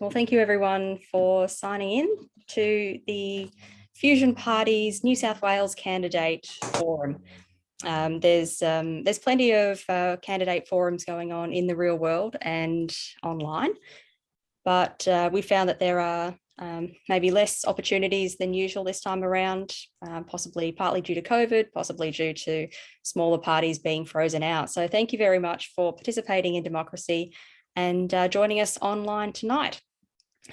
Well, thank you everyone for signing in to the Fusion Party's New South Wales Candidate Forum. Um, there's um, there's plenty of uh, candidate forums going on in the real world and online, but uh, we found that there are um, maybe less opportunities than usual this time around, uh, possibly partly due to COVID, possibly due to smaller parties being frozen out. So thank you very much for participating in democracy and uh, joining us online tonight.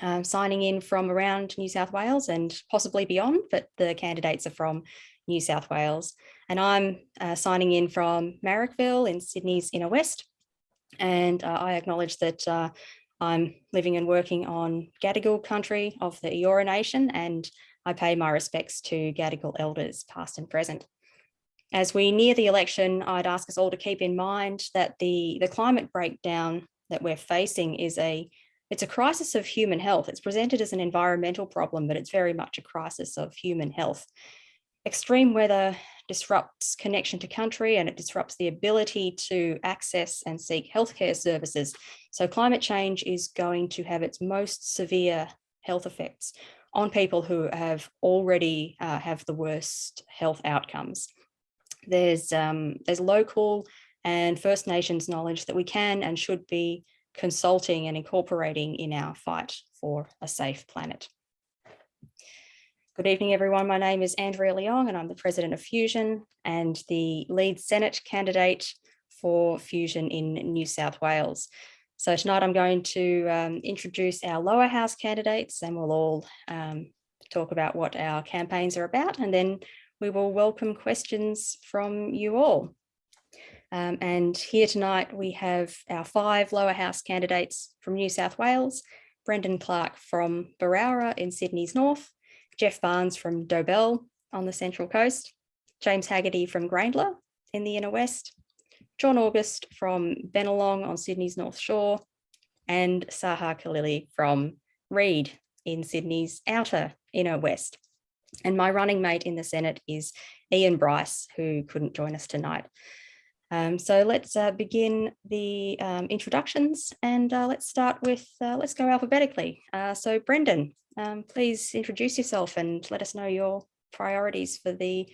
Uh, signing in from around New South Wales and possibly beyond, but the candidates are from New South Wales. And I'm uh, signing in from Marrickville in Sydney's inner west. And uh, I acknowledge that uh, I'm living and working on Gadigal country of the Eora Nation, and I pay my respects to Gadigal elders, past and present. As we near the election, I'd ask us all to keep in mind that the, the climate breakdown that we're facing is a it's a crisis of human health. It's presented as an environmental problem, but it's very much a crisis of human health. Extreme weather disrupts connection to country and it disrupts the ability to access and seek healthcare services. So climate change is going to have its most severe health effects on people who have already uh, have the worst health outcomes. There's, um, there's local and First Nations knowledge that we can and should be consulting and incorporating in our fight for a safe planet. Good evening, everyone. My name is Andrea Leong and I'm the president of Fusion and the lead Senate candidate for Fusion in New South Wales. So tonight I'm going to um, introduce our lower house candidates and we'll all um, talk about what our campaigns are about and then we will welcome questions from you all. Um, and here tonight we have our five lower house candidates from New South Wales, Brendan Clark from Berowra in Sydney's north, Jeff Barnes from Dobell on the Central Coast, James Haggerty from Grayndler in the Inner West, John August from Bennelong on Sydney's North Shore, and Saha Khalili from Reid in Sydney's outer Inner West. And my running mate in the Senate is Ian Bryce, who couldn't join us tonight. Um, so let's uh, begin the um, introductions and uh, let's start with, uh, let's go alphabetically. Uh, so Brendan, um, please introduce yourself and let us know your priorities for the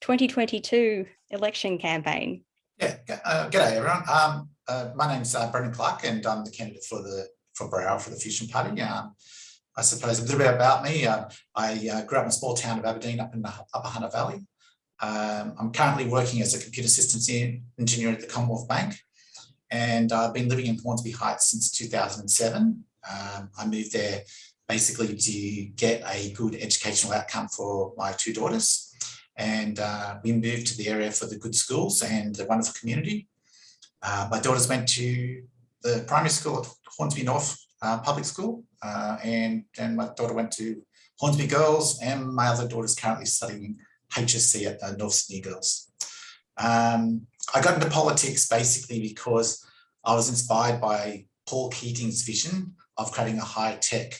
2022 election campaign. Yeah, uh, g'day everyone. Um, uh, my name's uh, Brendan Clark and I'm the candidate for the for Berowra for the Fusion Party. Um, I suppose a little bit about me. Uh, I grew up in a small town of Aberdeen up in the Upper Hunter Valley. Um, I'm currently working as a computer systems engineer at the Commonwealth Bank and I've been living in Hornsby Heights since 2007. Um, I moved there basically to get a good educational outcome for my two daughters. And uh, we moved to the area for the good schools and the wonderful community. Uh, my daughters went to the primary school at Hornsby North uh, Public School uh, and, and my daughter went to Hornsby Girls and my other daughter is currently studying HSC at the North Sydney Girls. Um, I got into politics basically because I was inspired by Paul Keating's vision of creating a high-tech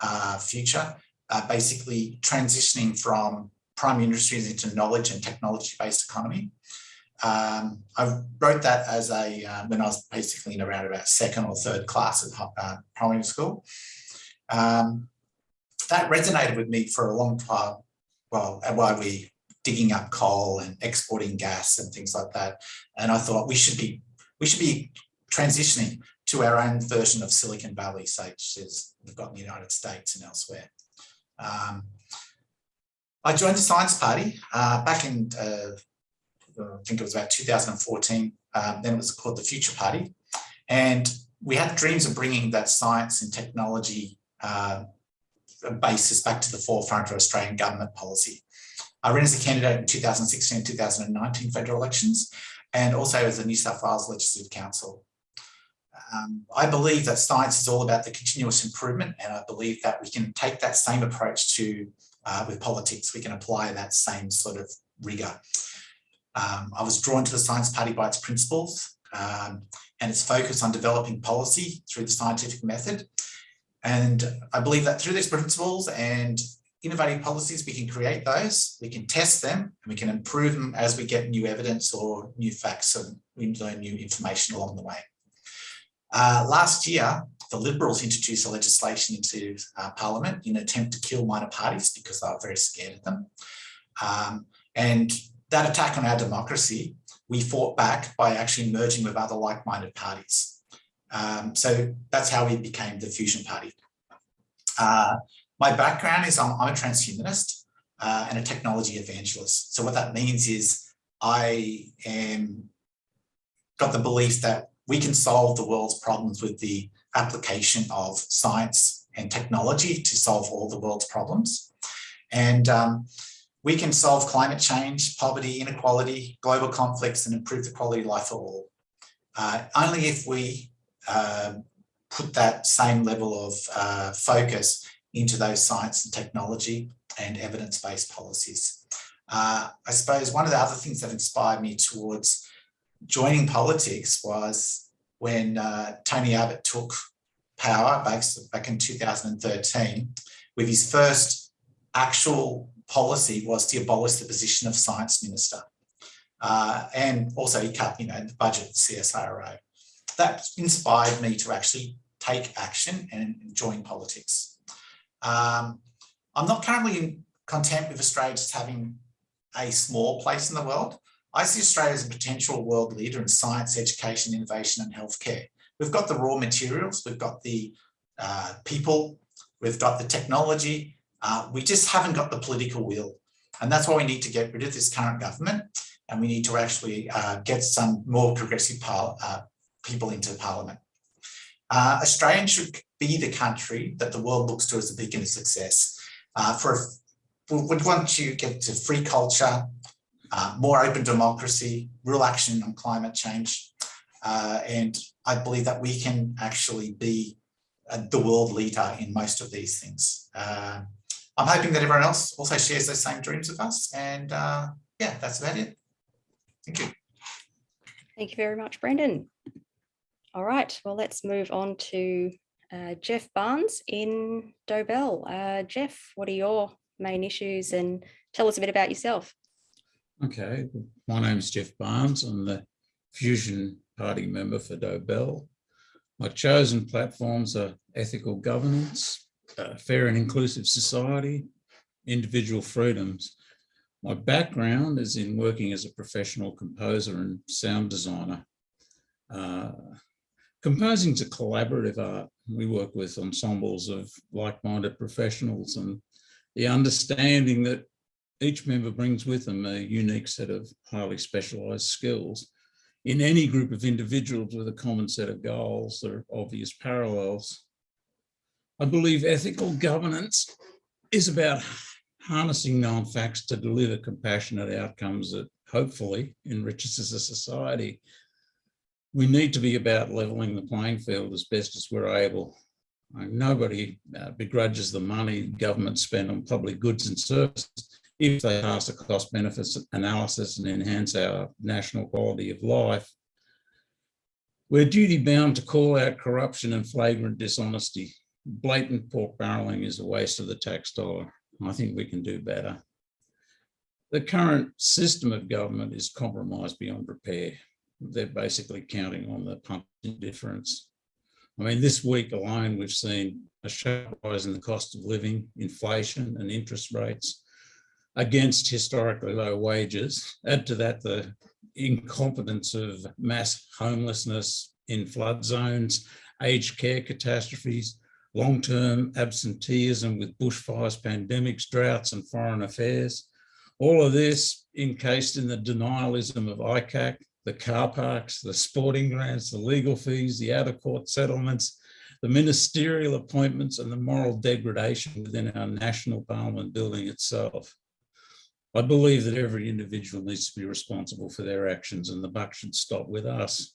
uh, future, uh, basically transitioning from primary industries into knowledge and technology-based economy. Um, I wrote that as a uh, when I was basically in around about second or third class at uh, primary school. Um, that resonated with me for a long time well, while we digging up coal and exporting gas and things like that. And I thought we should be we should be transitioning to our own version of Silicon Valley, such as we've got in the United States and elsewhere. Um, I joined the Science Party uh, back in, uh, I think it was about 2014. Um, then it was called the Future Party. And we had dreams of bringing that science and technology uh, basis back to the forefront of Australian government policy. I ran as a candidate in 2016 and 2019 federal elections, and also as a New South Wales Legislative Council. Um, I believe that science is all about the continuous improvement, and I believe that we can take that same approach to uh, with politics. We can apply that same sort of rigor. Um, I was drawn to the Science Party by its principles um, and its focus on developing policy through the scientific method and I believe that through these principles and innovative policies, we can create those, we can test them, and we can improve them as we get new evidence or new facts and we learn new information along the way. Uh, last year, the Liberals introduced a legislation into uh, Parliament in an attempt to kill minor parties because they were very scared of them. Um, and that attack on our democracy, we fought back by actually merging with other like-minded parties. Um, so that's how we became the Fusion Party. Uh, my background is I'm, I'm a transhumanist uh, and a technology evangelist. So what that means is I am got the belief that we can solve the world's problems with the application of science and technology to solve all the world's problems. And um, we can solve climate change, poverty, inequality, global conflicts, and improve the quality of life for all. Uh, only if we uh, put that same level of uh, focus into those science and technology and evidence-based policies. Uh, I suppose one of the other things that inspired me towards joining politics was when uh, Tony Abbott took power back, back in 2013 with his first actual policy was to abolish the position of science minister. Uh, and also he cut, you know, the budget of CSIRO. That inspired me to actually take action and join politics. Um, I'm not currently content with Australia just having a small place in the world. I see Australia as a potential world leader in science, education, innovation and healthcare. We've got the raw materials, we've got the uh, people, we've got the technology, uh, we just haven't got the political will. And that's why we need to get rid of this current government and we need to actually uh, get some more progressive uh, people into parliament. Uh, Australia should be the country that the world looks to as a beacon of success. Uh, for we would want to get to free culture, uh, more open democracy, real action on climate change. Uh, and I believe that we can actually be uh, the world leader in most of these things. Uh, I'm hoping that everyone else also shares those same dreams with us. And yeah, that's about it. Thank you. Thank you very much, Brendan. All right, well, let's move on to uh, Jeff Barnes in Dobell. Uh, Jeff, what are your main issues and tell us a bit about yourself. Okay, my name is Jeff Barnes. I'm the Fusion Party member for Dobell. My chosen platforms are ethical governance, uh, fair and inclusive society, individual freedoms. My background is in working as a professional composer and sound designer. Uh, composing is a collaborative art. We work with ensembles of like-minded professionals and the understanding that each member brings with them a unique set of highly specialized skills. In any group of individuals with a common set of goals, there are obvious parallels. I believe ethical governance is about harnessing known facts to deliver compassionate outcomes that hopefully enriches as a society. We need to be about leveling the playing field as best as we're able Nobody uh, begrudges the money governments spend on public goods and services if they pass a cost benefits analysis and enhance our national quality of life. We're duty bound to call out corruption and flagrant dishonesty. Blatant pork barreling is a waste of the tax dollar. I think we can do better. The current system of government is compromised beyond repair. They're basically counting on the pump difference. I mean, this week alone, we've seen a sharp rise in the cost of living, inflation and interest rates against historically low wages. Add to that the incompetence of mass homelessness in flood zones, aged care catastrophes, long-term absenteeism with bushfires, pandemics, droughts and foreign affairs. All of this encased in the denialism of ICAC, the car parks, the sporting grants, the legal fees, the out of court settlements, the ministerial appointments and the moral degradation within our national parliament building itself. I believe that every individual needs to be responsible for their actions and the buck should stop with us.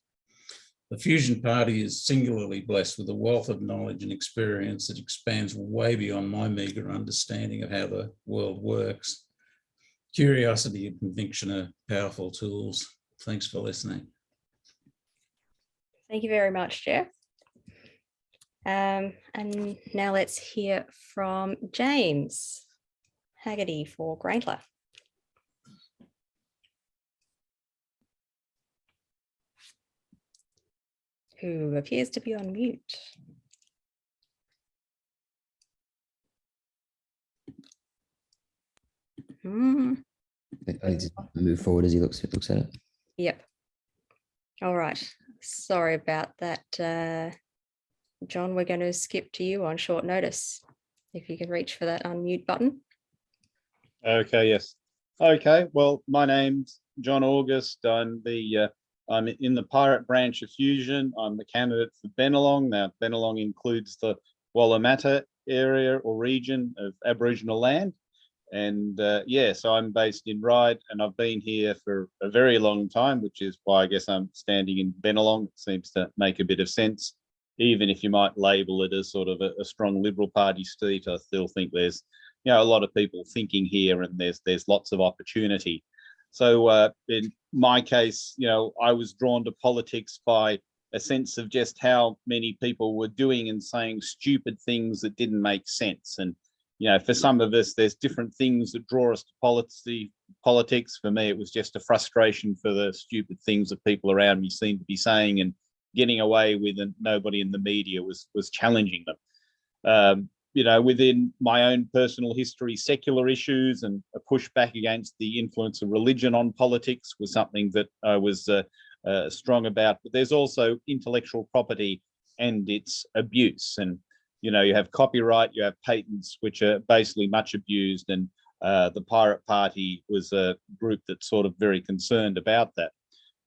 The Fusion Party is singularly blessed with a wealth of knowledge and experience that expands way beyond my meagre understanding of how the world works. Curiosity and conviction are powerful tools. Thanks for listening. Thank you very much, Jeff. Um, and now let's hear from James Haggerty for Grayndler. Who appears to be on mute. Hmm. I, just move forward as he looks, looks at it. Yep. All right. Sorry about that. uh, John, we're going to skip to you on short notice. If you can reach for that unmute button. Okay, yes. Okay, well, my name's John August. I'm the, uh, I'm in the pirate branch of Fusion. I'm the candidate for Bennelong. Now, Bennelong includes the Wallamata area or region of Aboriginal land. And uh, yeah, so I'm based in Ryde and I've been here for a very long time, which is why I guess I'm standing in Bennelong. It seems to make a bit of sense. Even if you might label it as sort of a, a strong Liberal Party seat, I still think there's you know, a lot of people thinking here and there's there's lots of opportunity. So uh, in my case, you know, I was drawn to politics by a sense of just how many people were doing and saying stupid things that didn't make sense. And, you know, for some of us, there's different things that draw us to policy, politics. For me, it was just a frustration for the stupid things that people around me seemed to be saying and getting away with and nobody in the media was was challenging them. Um, you know, within my own personal history, secular issues and a pushback against the influence of religion on politics was something that I was uh, uh, strong about. But there's also intellectual property and its abuse. And, you know, you have copyright, you have patents, which are basically much abused. And uh, the Pirate Party was a group that's sort of very concerned about that.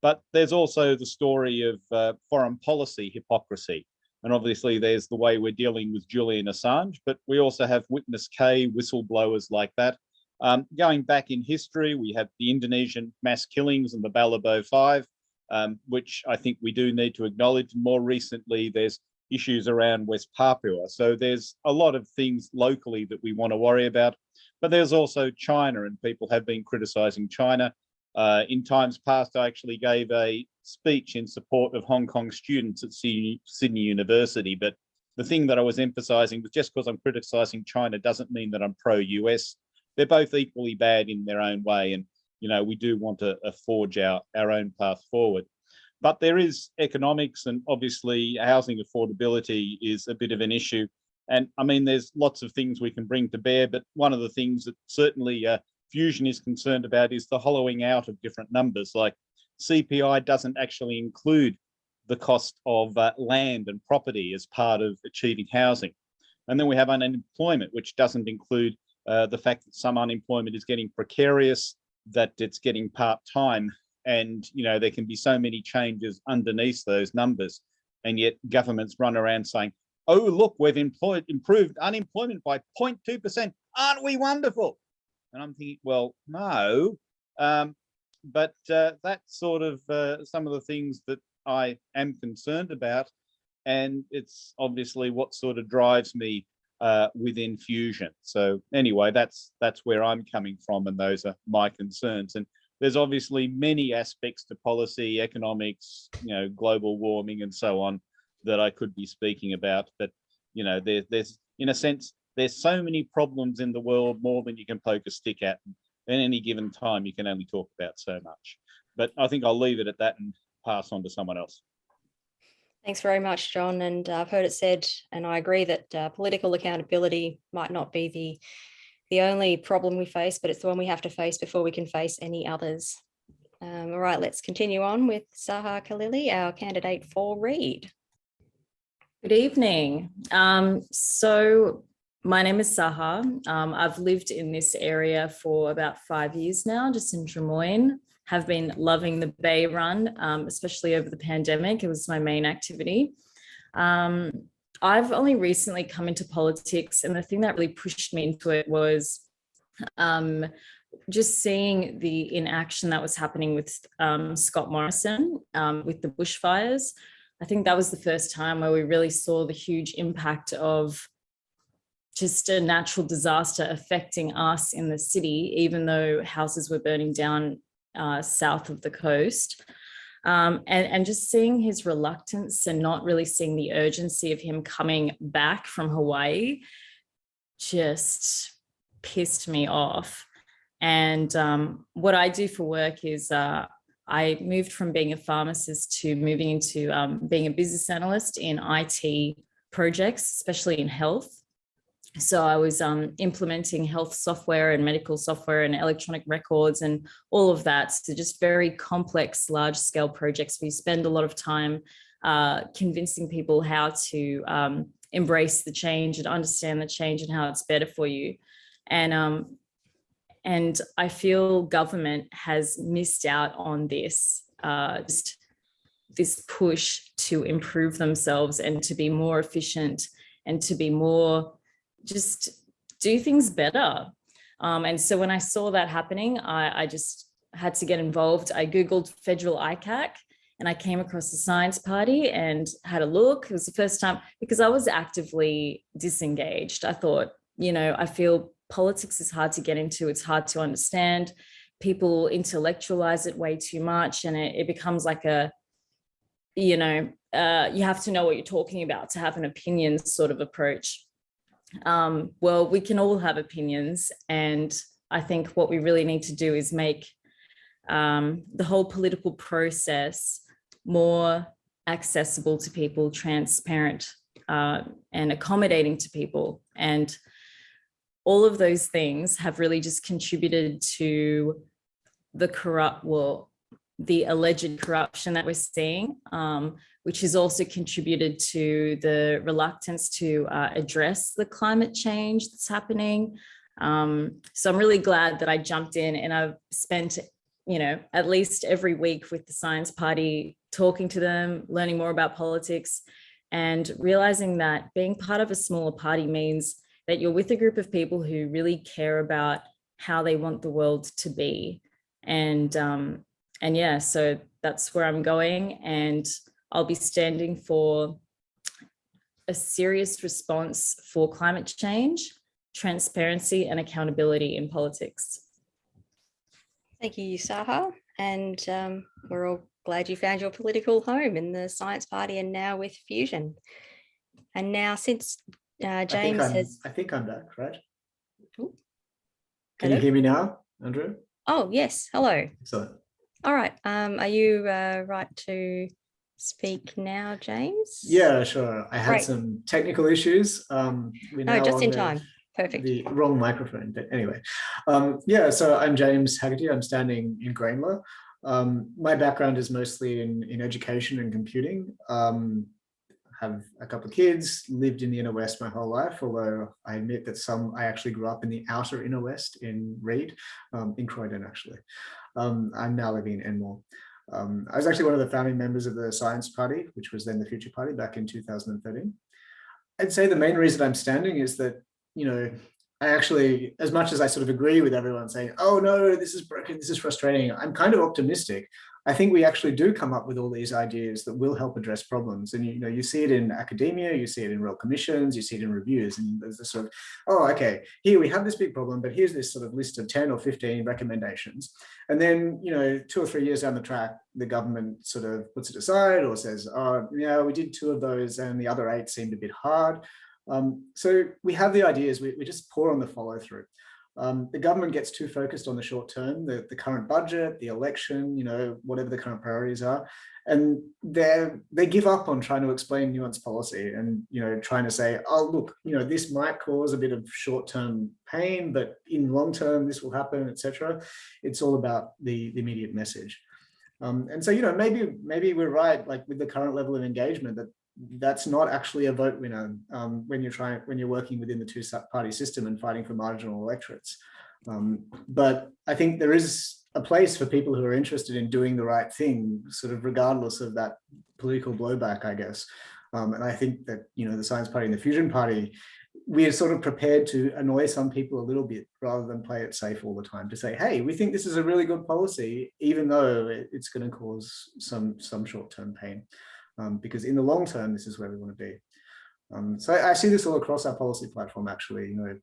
But there's also the story of uh, foreign policy hypocrisy. And obviously there's the way we're dealing with Julian Assange, but we also have witness K whistleblowers like that. Um, going back in history, we have the Indonesian mass killings and the Balibo Five, um, which I think we do need to acknowledge. More recently, there's issues around West Papua. So there's a lot of things locally that we want to worry about, but there's also China and people have been criticizing China. Uh, in times past, I actually gave a speech in support of Hong Kong students at Sydney, University. But the thing that I was emphasizing was just because I'm criticizing China doesn't mean that I'm pro-US. They're both equally bad in their own way. And, you know, we do want to uh, forge our, our own path forward. But there is economics and obviously housing affordability is a bit of an issue. And I mean, there's lots of things we can bring to bear, but one of the things that certainly uh, Fusion is concerned about is the hollowing out of different numbers. Like CPI doesn't actually include the cost of uh, land and property as part of achieving housing. And then we have unemployment, which doesn't include uh, the fact that some unemployment is getting precarious, that it's getting part-time, and you know there can be so many changes underneath those numbers, and yet governments run around saying, "Oh, look, we've employed improved unemployment by 0.2%. Aren't we wonderful?" And I'm thinking, well, no, um, but uh, that's sort of uh, some of the things that I am concerned about. And it's obviously what sort of drives me uh, within Fusion. So anyway, that's that's where I'm coming from, and those are my concerns. And there's obviously many aspects to policy, economics, you know, global warming, and so on that I could be speaking about. But you know, there, there's in a sense, there's so many problems in the world, more than you can poke a stick at at any given time, you can only talk about so much. But I think I'll leave it at that and pass on to someone else. Thanks very much, John. And uh, I've heard it said, and I agree that uh, political accountability might not be the, the only problem we face, but it's the one we have to face before we can face any others. Um, all right, let's continue on with Saha Khalili, our candidate for Reid. Good evening. Um, so my name is Saha. Um, I've lived in this area for about five years now, just in Drummoyne. Have been loving the Bay Run, um, especially over the pandemic. It was my main activity. Um, I've only recently come into politics and the thing that really pushed me into it was um, just seeing the inaction that was happening with um, Scott Morrison um, with the bushfires. I think that was the first time where we really saw the huge impact of just a natural disaster affecting us in the city, even though houses were burning down uh, south of the coast. Um, and, and just seeing his reluctance and not really seeing the urgency of him coming back from Hawaii just pissed me off. And um, what I do for work is uh, I moved from being a pharmacist to moving into um, being a business analyst in IT projects, especially in health. So I was um, implementing health software and medical software and electronic records and all of that. So just very complex, large scale projects. We spend a lot of time uh, convincing people how to um, embrace the change and understand the change and how it's better for you. And um, and I feel government has missed out on this, uh, just this push to improve themselves and to be more efficient and to be more just do things better. Um, and so when I saw that happening, I, I just had to get involved. I Googled federal ICAC and I came across the Science Party and had a look. It was the first time because I was actively disengaged. I thought, you know, I feel politics is hard to get into. It's hard to understand. People intellectualize it way too much and it, it becomes like a, you know, uh, you have to know what you're talking about to have an opinion sort of approach. Um, well, we can all have opinions. And I think what we really need to do is make um, the whole political process more accessible to people, transparent uh, and accommodating to people. And all of those things have really just contributed to the corrupt, well, the alleged corruption that we're seeing, um, which has also contributed to the reluctance to uh, address the climate change that's happening. Um, so I'm really glad that I jumped in and I've spent, you know, at least every week with the Science Party, talking to them, learning more about politics and realizing that being part of a smaller party means that you're with a group of people who really care about how they want the world to be. And um, and yeah, so that's where I'm going. And I'll be standing for a serious response for climate change, transparency and accountability in politics. Thank you, Saha. And um, we're all glad you found your political home in the Science Party and now with Fusion. And now since uh, James I'm- has, I think I'm back, right? Ooh. Can you hear me now, Andrew? oh, yes, hello. Excellent. All right. Um, are you uh, right to speak now, James? Yeah, sure. I had Great. some technical issues. Um, No, just in the- time. Perfect. The wrong microphone, but anyway. Um, yeah, so I'm James Haggerty. I'm standing in Grayndler. Um, my background is mostly in, in education and computing. Um, have a couple of kids, lived in the inner west my whole life, although I admit that some, I actually grew up in the outer inner west in Reid, um, in Croydon actually. Um, I'm now living in Enmore. Um, I was actually one of the founding members of the Science Party, which was then the Future Party back in 2013. I'd say the main reason I'm standing is that, you know, I actually, as much as I sort of agree with everyone saying, oh no, this is broken, this is frustrating, I'm kind of optimistic. I think we actually do come up with all these ideas that will help address problems. And you know, you see it in academia, you see it in real commissions, you see it in reviews, and there's this sort of, oh, okay, here we have this big problem, but here's this sort of list of 10 or 15 recommendations. And then, you know, two or three years down the track, the government sort of puts it aside or says, oh, yeah, we did two of those and the other eight seemed a bit hard. Um, so we have the ideas, we, we just pour on the follow through. Um, the government gets too focused on the short term, the, the current budget, the election, you know, whatever the current priorities are. And they they give up on trying to explain nuanced policy and, you know, trying to say, oh, look, you know, this might cause a bit of short term pain, but in long term, this will happen, etc. It's all about the, the immediate message. Um, and so, you know, maybe maybe we're right, like with the current level of engagement, that that's not actually a vote winner um, when you're trying when you're working within the two party system and fighting for marginal electorates. Um, but I think there is a place for people who are interested in doing the right thing, sort of regardless of that political blowback, I guess. Um, and I think that you know the Science Party and the Fusion Party, we are sort of prepared to annoy some people a little bit rather than play it safe all the time to say, hey, we think this is a really good policy, even though it's going to cause some some short-term pain um, because in the long term, this is where we want to be. Um, so I, I, see this all across our policy platform, actually, you know,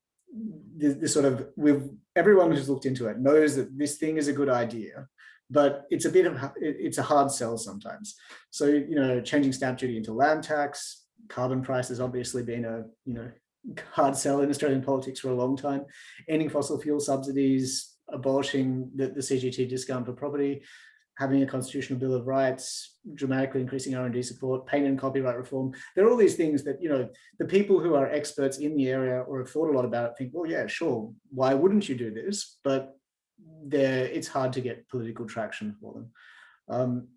this, this, sort of, we've, everyone who's looked into it knows that this thing is a good idea, but it's a bit of, it's a hard sell sometimes. So, you know, changing stamp duty into land tax, carbon price has obviously been a, you know, hard sell in Australian politics for a long time, ending fossil fuel subsidies, abolishing the, the CGT discount for property, having a constitutional bill of rights, dramatically increasing R&D support, patent and copyright reform. There are all these things that, you know, the people who are experts in the area or have thought a lot about it think, well, yeah, sure, why wouldn't you do this? But there, it's hard to get political traction for them. Um,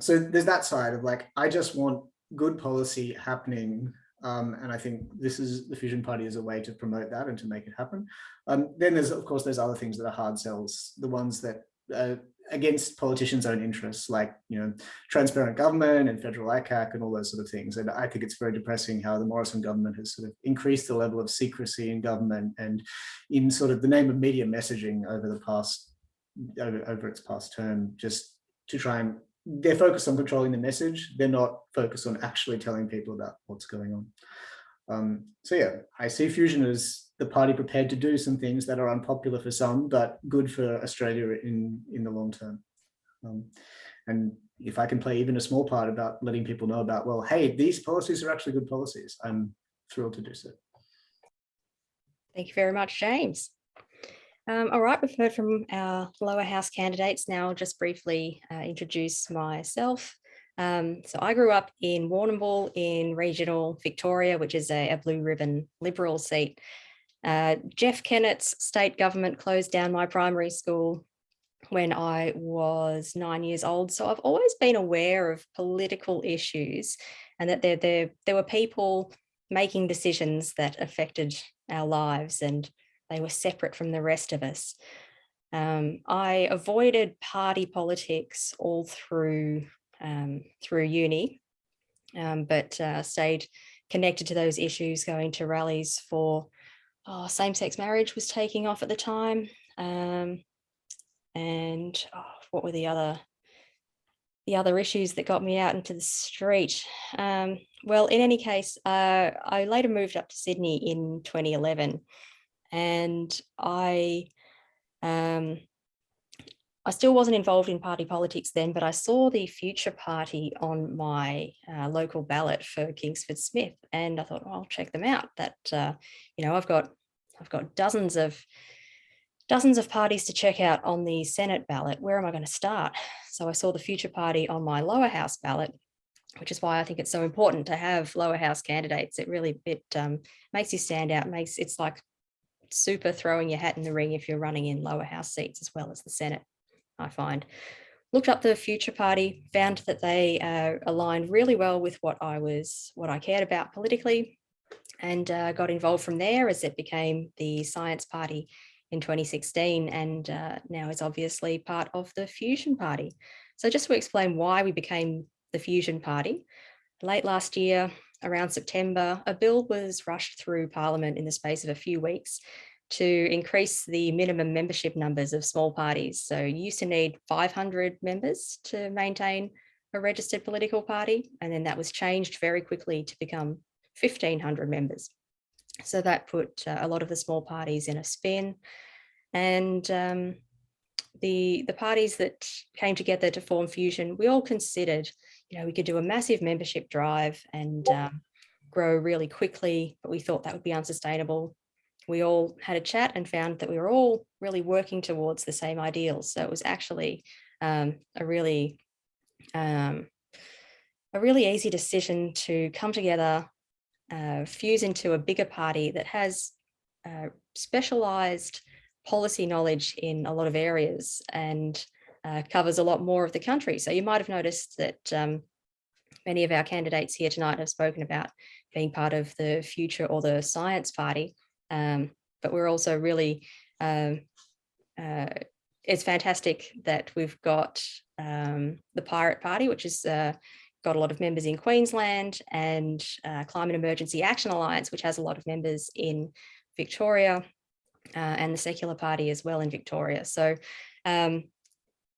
so there's that side of like, I just want good policy happening. Um, and I think this is the Fusion Party is a way to promote that and to make it happen. Um, then there's, of course, there's other things that are hard sells, the ones that uh, against politicians' own interests, like you know, transparent government and federal ICAC and all those sort of things. And I think it's very depressing how the Morrison government has sort of increased the level of secrecy in government and in sort of the name of media messaging over the past over, over its past term, just to try and they're focused on controlling the message. They're not focused on actually telling people about what's going on. Um, so yeah, I see Fusion as the party prepared to do some things that are unpopular for some, but good for Australia in, in the long term. Um, and if I can play even a small part about letting people know about, well, hey, these policies are actually good policies, I'm thrilled to do so. Thank you very much, James. Um, all right, we've heard from our lower house candidates. Now I'll just briefly uh, introduce myself. Um, so I grew up in Warrnambool in regional Victoria, which is a, a blue ribbon Liberal seat. Uh, Jeff Kennett's state government closed down my primary school when I was nine years old. So I've always been aware of political issues and that there, there, there were people making decisions that affected our lives and they were separate from the rest of us. Um, I avoided party politics all through um, through uni, um, but uh, stayed connected to those issues, going to rallies for oh, same-sex marriage was taking off at the time. Um, and oh, what were the other the other issues that got me out into the street? Um, well, in any case, uh, I later moved up to Sydney in 2011 and I um, I still wasn't involved in party politics then, but I saw the future party on my uh, local ballot for Kingsford Smith, and I thought, oh, I'll check them out. That uh, you know, I've got I've got dozens of dozens of parties to check out on the Senate ballot. Where am I going to start? So I saw the future party on my lower house ballot, which is why I think it's so important to have lower house candidates. It really it um, makes you stand out. Makes it's like super throwing your hat in the ring if you're running in lower house seats as well as the Senate. I find. Looked up the Future Party, found that they uh, aligned really well with what I was, what I cared about politically, and uh, got involved from there as it became the Science Party in 2016, and uh, now is obviously part of the Fusion Party. So just to explain why we became the Fusion Party, late last year, around September, a bill was rushed through Parliament in the space of a few weeks to increase the minimum membership numbers of small parties. So you used to need 500 members to maintain a registered political party, and then that was changed very quickly to become 1500 members. So that put uh, a lot of the small parties in a spin. And um, the, the parties that came together to form Fusion, we all considered, you know, we could do a massive membership drive and um, grow really quickly, but we thought that would be unsustainable we all had a chat and found that we were all really working towards the same ideals. So it was actually um, a really um, a really easy decision to come together, uh, fuse into a bigger party that has uh, specialized policy knowledge in a lot of areas and uh, covers a lot more of the country. So you might have noticed that um, many of our candidates here tonight have spoken about being part of the future or the science party. Um, but we're also really, um, uh, it's fantastic that we've got um, the Pirate Party, which has uh, got a lot of members in Queensland and uh, Climate Emergency Action Alliance, which has a lot of members in Victoria uh, and the Secular Party as well in Victoria. So um,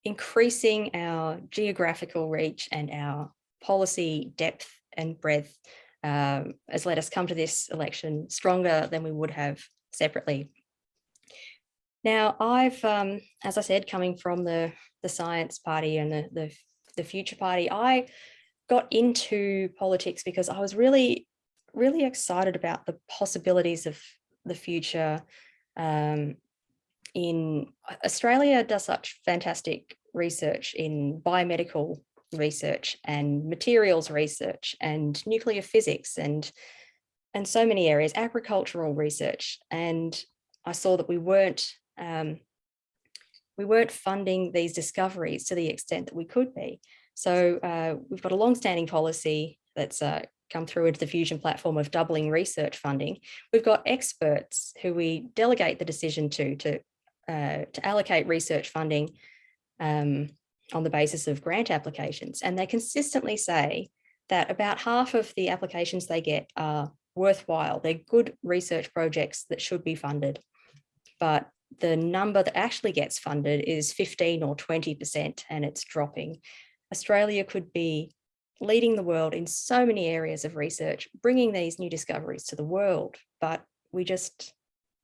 increasing our geographical reach and our policy depth and breadth um, has let us come to this election stronger than we would have separately. Now, I've, um, as I said, coming from the, the Science Party and the, the, the Future Party, I got into politics because I was really, really excited about the possibilities of the future um, in Australia does such fantastic research in biomedical research and materials research and nuclear physics and and so many areas, agricultural research. And I saw that we weren't um, we weren't funding these discoveries to the extent that we could be. So uh, we've got a long-standing policy that's uh, come through into the Fusion platform of doubling research funding. We've got experts who we delegate the decision to to uh, to allocate research funding um, on the basis of grant applications. And they consistently say that about half of the applications they get are worthwhile. They're good research projects that should be funded. But the number that actually gets funded is 15 or 20% and it's dropping. Australia could be leading the world in so many areas of research, bringing these new discoveries to the world, but we just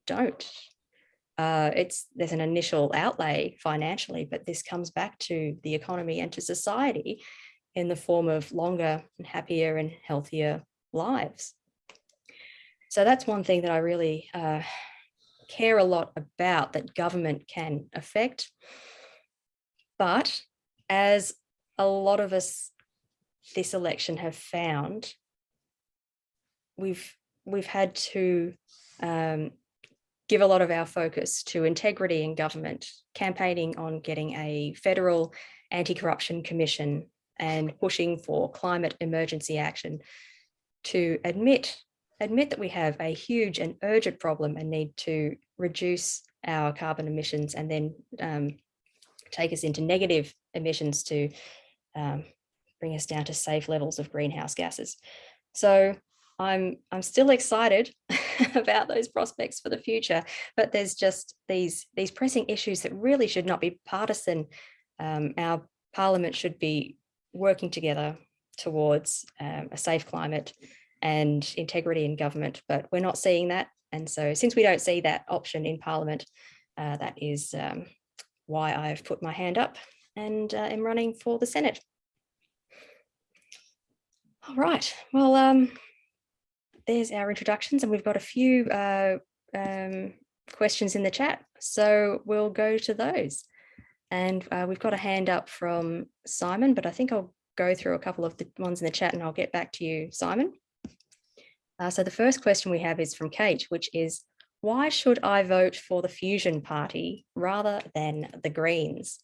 don't. Uh, it's there's an initial outlay financially, but this comes back to the economy and to society in the form of longer and happier and healthier lives. So that's one thing that I really uh, care a lot about that government can affect. But as a lot of us this election have found, we've we've had to um, give a lot of our focus to integrity in government, campaigning on getting a federal anti-corruption commission and pushing for climate emergency action to admit admit that we have a huge and urgent problem and need to reduce our carbon emissions and then um, take us into negative emissions to um, bring us down to safe levels of greenhouse gases. So I'm I'm still excited about those prospects for the future, but there's just these these pressing issues that really should not be partisan. Um, our parliament should be working together towards um, a safe climate and integrity in government, but we're not seeing that. And so since we don't see that option in parliament, uh, that is um, why I've put my hand up and uh, am running for the Senate. All right, well, um, there's our introductions and we've got a few uh, um, questions in the chat. So we'll go to those. And uh, we've got a hand up from Simon, but I think I'll go through a couple of the ones in the chat and I'll get back to you, Simon. Uh, so the first question we have is from Kate, which is, why should I vote for the Fusion Party rather than the Greens?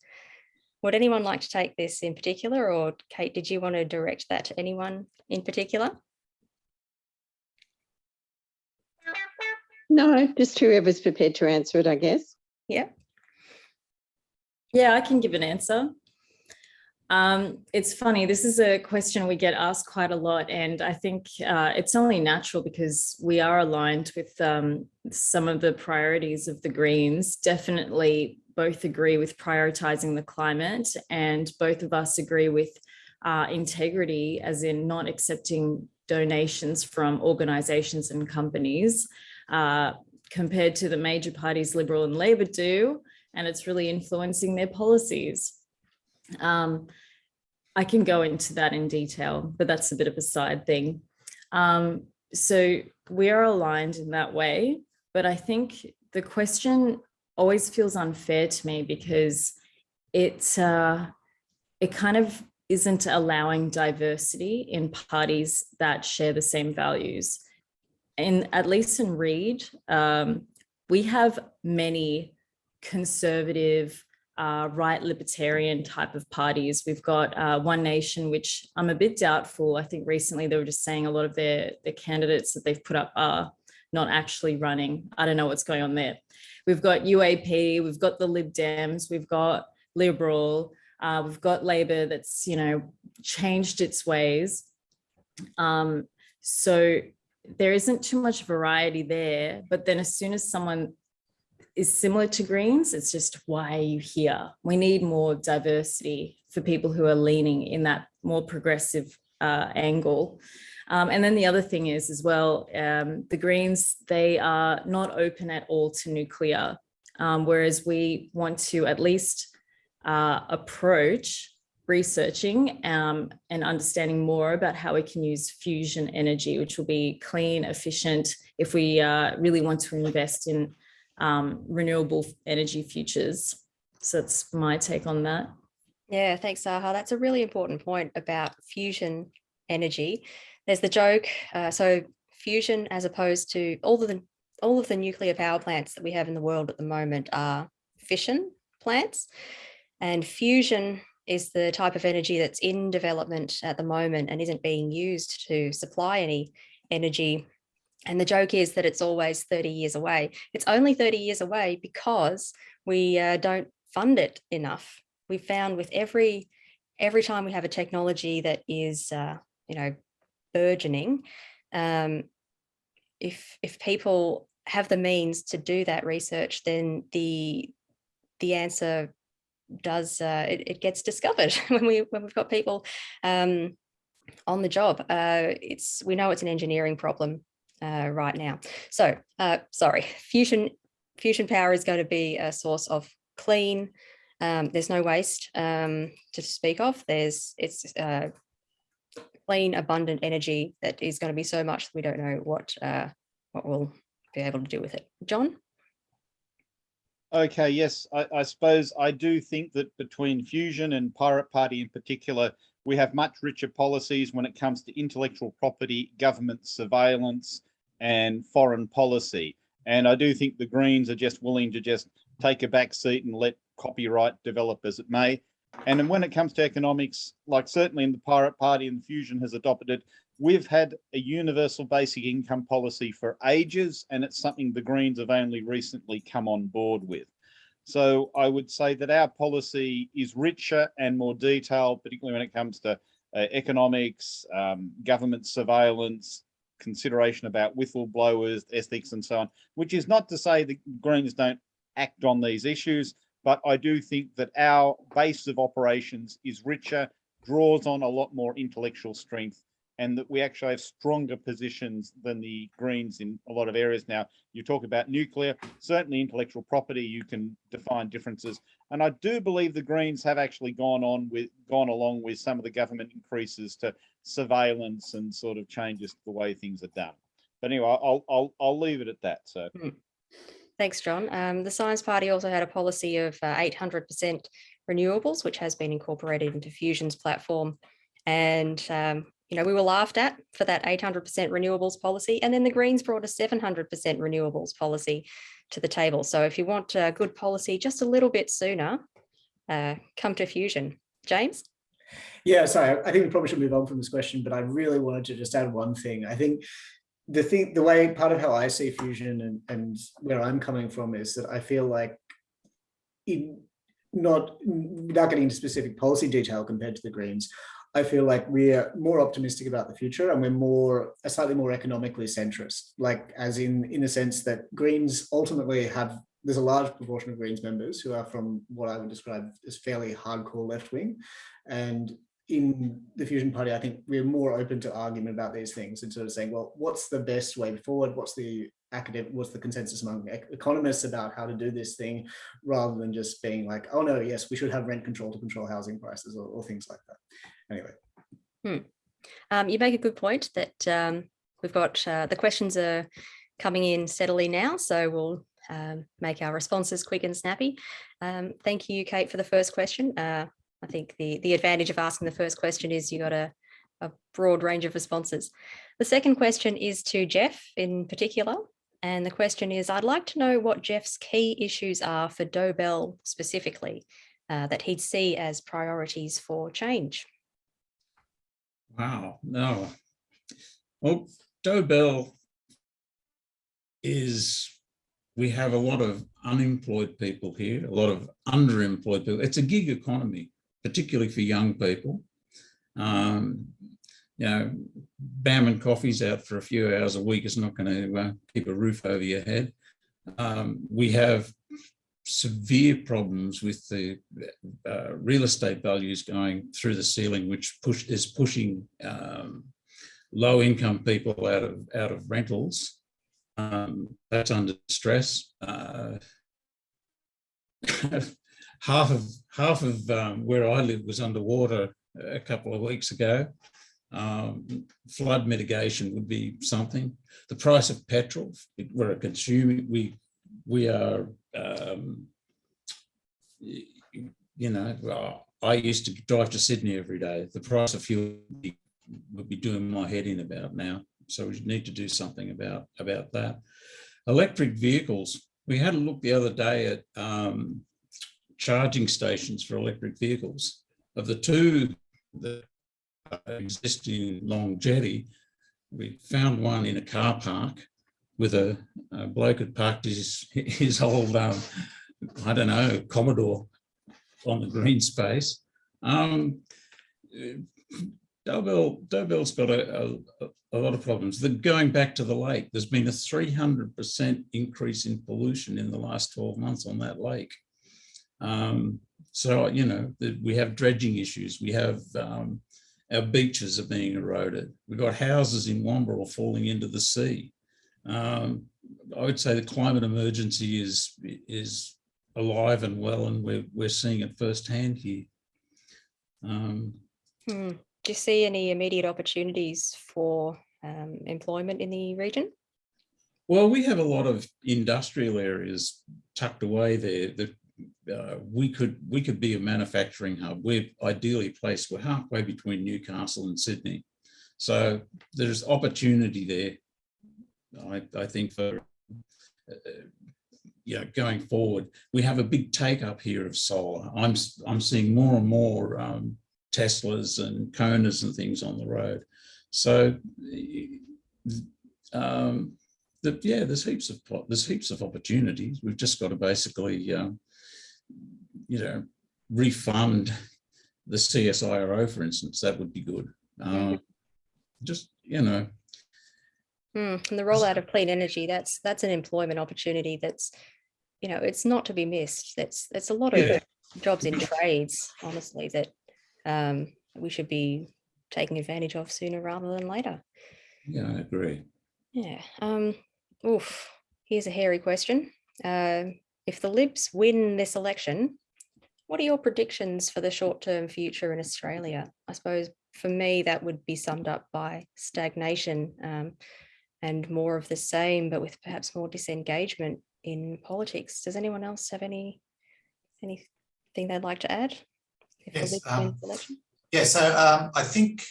Would anyone like to take this in particular or Kate, did you want to direct that to anyone in particular? No, just whoever's prepared to answer it, I guess. Yeah. Yeah, I can give an answer. Um, it's funny, this is a question we get asked quite a lot, and I think uh, it's only natural because we are aligned with um, some of the priorities of the Greens. Definitely both agree with prioritizing the climate, and both of us agree with uh, integrity, as in not accepting donations from organizations and companies, uh, compared to the major parties, Liberal and Labor do, and it's really influencing their policies. Um, I can go into that in detail, but that's a bit of a side thing. Um, so we are aligned in that way, but I think the question always feels unfair to me because it, uh, it kind of isn't allowing diversity in parties that share the same values. And at least in Reid, um, we have many conservative, uh, right libertarian type of parties. We've got uh, One Nation, which I'm a bit doubtful. I think recently they were just saying a lot of their, their candidates that they've put up are not actually running. I don't know what's going on there. We've got UAP, we've got the Lib Dems, we've got Liberal, uh, we've got Labor that's, you know, changed its ways. Um, so there isn't too much variety there, but then as soon as someone is similar to Greens. It's just why are you here? We need more diversity for people who are leaning in that more progressive uh, angle. Um, and then the other thing is as well, um, the Greens, they are not open at all to nuclear, um, whereas we want to at least uh, approach researching um, and understanding more about how we can use fusion energy, which will be clean, efficient, if we uh, really want to invest in um, renewable energy futures. So that's my take on that. Yeah, thanks, Saha. That's a really important point about fusion energy. There's the joke. Uh, so fusion, as opposed to all of the all of the nuclear power plants that we have in the world at the moment are fission plants, and fusion is the type of energy that's in development at the moment and isn't being used to supply any energy. And the joke is that it's always 30 years away. It's only 30 years away because we uh, don't fund it enough. We found with every every time we have a technology that is, uh, you know, burgeoning, um, if if people have the means to do that research, then the the answer does uh, it, it gets discovered when we when we've got people um, on the job. Uh, it's we know it's an engineering problem uh, right now. So uh, sorry, fusion fusion power is going to be a source of clean. Um, there's no waste um, to speak of. There's it's uh, clean, abundant energy that is going to be so much that we don't know what uh, what we'll be able to do with it. John? Okay, yes, I, I suppose I do think that between Fusion and Pirate Party in particular, we have much richer policies when it comes to intellectual property, government surveillance, and foreign policy. And I do think the Greens are just willing to just take a back seat and let copyright develop as it may. And when it comes to economics, like certainly in the Pirate Party and Fusion has adopted it, we've had a universal basic income policy for ages, and it's something the Greens have only recently come on board with. So I would say that our policy is richer and more detailed, particularly when it comes to uh, economics, um, government surveillance, consideration about whistleblowers, ethics and so on, which is not to say the Greens don't act on these issues, but I do think that our base of operations is richer, draws on a lot more intellectual strength and that we actually have stronger positions than the Greens in a lot of areas now. You talk about nuclear, certainly intellectual property, you can define differences. And I do believe the Greens have actually gone on with gone along with some of the government increases to surveillance and sort of changes to the way things are done. But anyway, I'll I'll I'll leave it at that. So Thanks, John. Um, the Science Party also had a policy of 800% renewables, which has been incorporated into Fusion's platform. And um, you know, we were laughed at for that 800% renewables policy. And then the Greens brought a 700% renewables policy to the table. So if you want a good policy just a little bit sooner, uh, come to Fusion. James? Yeah, sorry, I think we probably should move on from this question, but I really wanted to just add one thing. I think the thing, the way, part of how I see fusion and, and where I'm coming from is that I feel like in not, without getting into specific policy detail compared to the Greens, I feel like we're more optimistic about the future and we're more slightly more economically centrist, like as in in the sense that Greens ultimately have there's a large proportion of Greens members who are from what I would describe as fairly hardcore left wing. And in the Fusion Party, I think we're more open to argument about these things and sort of saying, well, what's the best way forward? What's the academic, what's the consensus among economists about how to do this thing, rather than just being like, oh no, yes, we should have rent control to control housing prices or, or things like that anyway. Hmm. Um, you make a good point that um, we've got uh, the questions are coming in steadily now, so we'll um, make our responses quick and snappy. Um, thank you, Kate, for the first question. Uh, I think the, the advantage of asking the first question is you got a, a broad range of responses. The second question is to Jeff in particular. And the question is, I'd like to know what Jeff's key issues are for Dobell specifically uh, that he'd see as priorities for change. Wow, no. Well, Dobell is, we have a lot of unemployed people here, a lot of underemployed people. It's a gig economy, particularly for young people. Um, you know, bam and coffee's out for a few hours a week is not going to uh, keep a roof over your head. Um, we have severe problems with the uh, real estate values going through the ceiling, which push is pushing um, low income people out of out of rentals. Um, that's under stress. Uh, half of half of um, where I live was underwater a couple of weeks ago. Um, flood mitigation would be something. The price of petrol, we're a consumer, we we are um, you know, I used to drive to Sydney every day. The price of fuel would be- doing my head in about now. So we need to do something about, about that. Electric vehicles. We had a look the other day at um, charging stations for electric vehicles. Of the two that exist in Long Jetty, we found one in a car park with a, a bloke had parked his, his old, um, I don't know, Commodore on the green space. Um, Dobell, Dobell's got a, a, a lot of problems. The, going back to the lake, there's been a 300% increase in pollution in the last 12 months on that lake. Um, so, you know, the, we have dredging issues. We have um, our beaches are being eroded. We've got houses in Wamberal falling into the sea. Um, I would say the climate emergency is, is alive and well, and we're, we're seeing it firsthand here. Um, Hmm. Do you see any immediate opportunities for um, employment in the region? Well, we have a lot of industrial areas tucked away there that uh, we could we could be a manufacturing hub. We're ideally placed. We're halfway between Newcastle and Sydney, so there's opportunity there. I, I think for uh, yeah going forward, we have a big take up here of solar. I'm I'm seeing more and more um, Teslas and Konas and things on the road. So um, the, yeah, there's heaps of there's heaps of opportunities. We've just got to basically, um, you know, refund the CSIRO, for instance. That would be good. Uh, just you know, Hmm, And the rollout of clean energy, that's, that's an employment opportunity that's, you know, it's not to be missed. That's, that's a lot Yeah. of jobs in trades, honestly, that um, we should be taking advantage of sooner rather than later. yeah, I agree. Yeah. Um, oof. Here's a hairy question. Uh, if the Libs win this election, what are your predictions for the short-term future in Australia? I suppose for me, that would be summed up by stagnation um, and more of the same, but with perhaps more disengagement in politics. Does anyone else have any anything they'd like to add? Yes, um. Yeah, so um, I think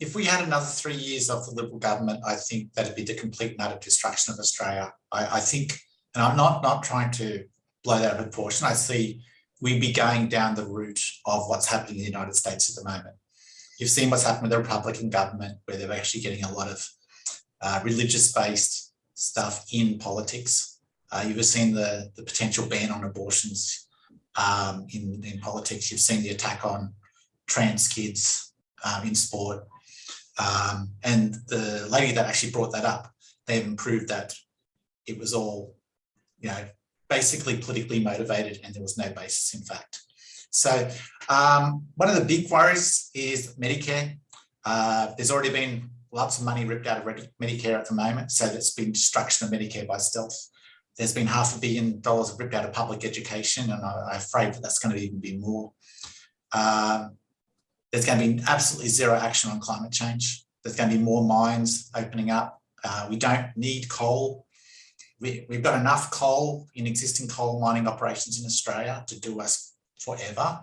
if we had another three years of the Liberal government, I think that'd be the complete and utter destruction of Australia. I, I think, and I'm not not trying to blow that out of proportion. I see we'd be going down the route of what's happening in the United States at the moment. You've seen what's happened with the Republican government, where they're actually getting a lot of uh, religious-based stuff in politics. Uh, you've seen the, the potential ban on abortions um, in, in politics. You've seen the attack on trans kids um, in sport. Um, and the lady that actually brought that up, they haven't proved that it was all, you know, basically politically motivated and there was no basis in fact. So um, one of the big worries is Medicare. Uh, there's already been lots of money ripped out of Medicare at the moment. So there's been destruction of Medicare by stealth. There's been half a billion dollars ripped out of public education, and I, I'm afraid that that's going to even be more. Um, there's going to be absolutely zero action on climate change. There's going to be more mines opening up. Uh, we don't need coal. We, we've got enough coal in existing coal mining operations in Australia to do us forever.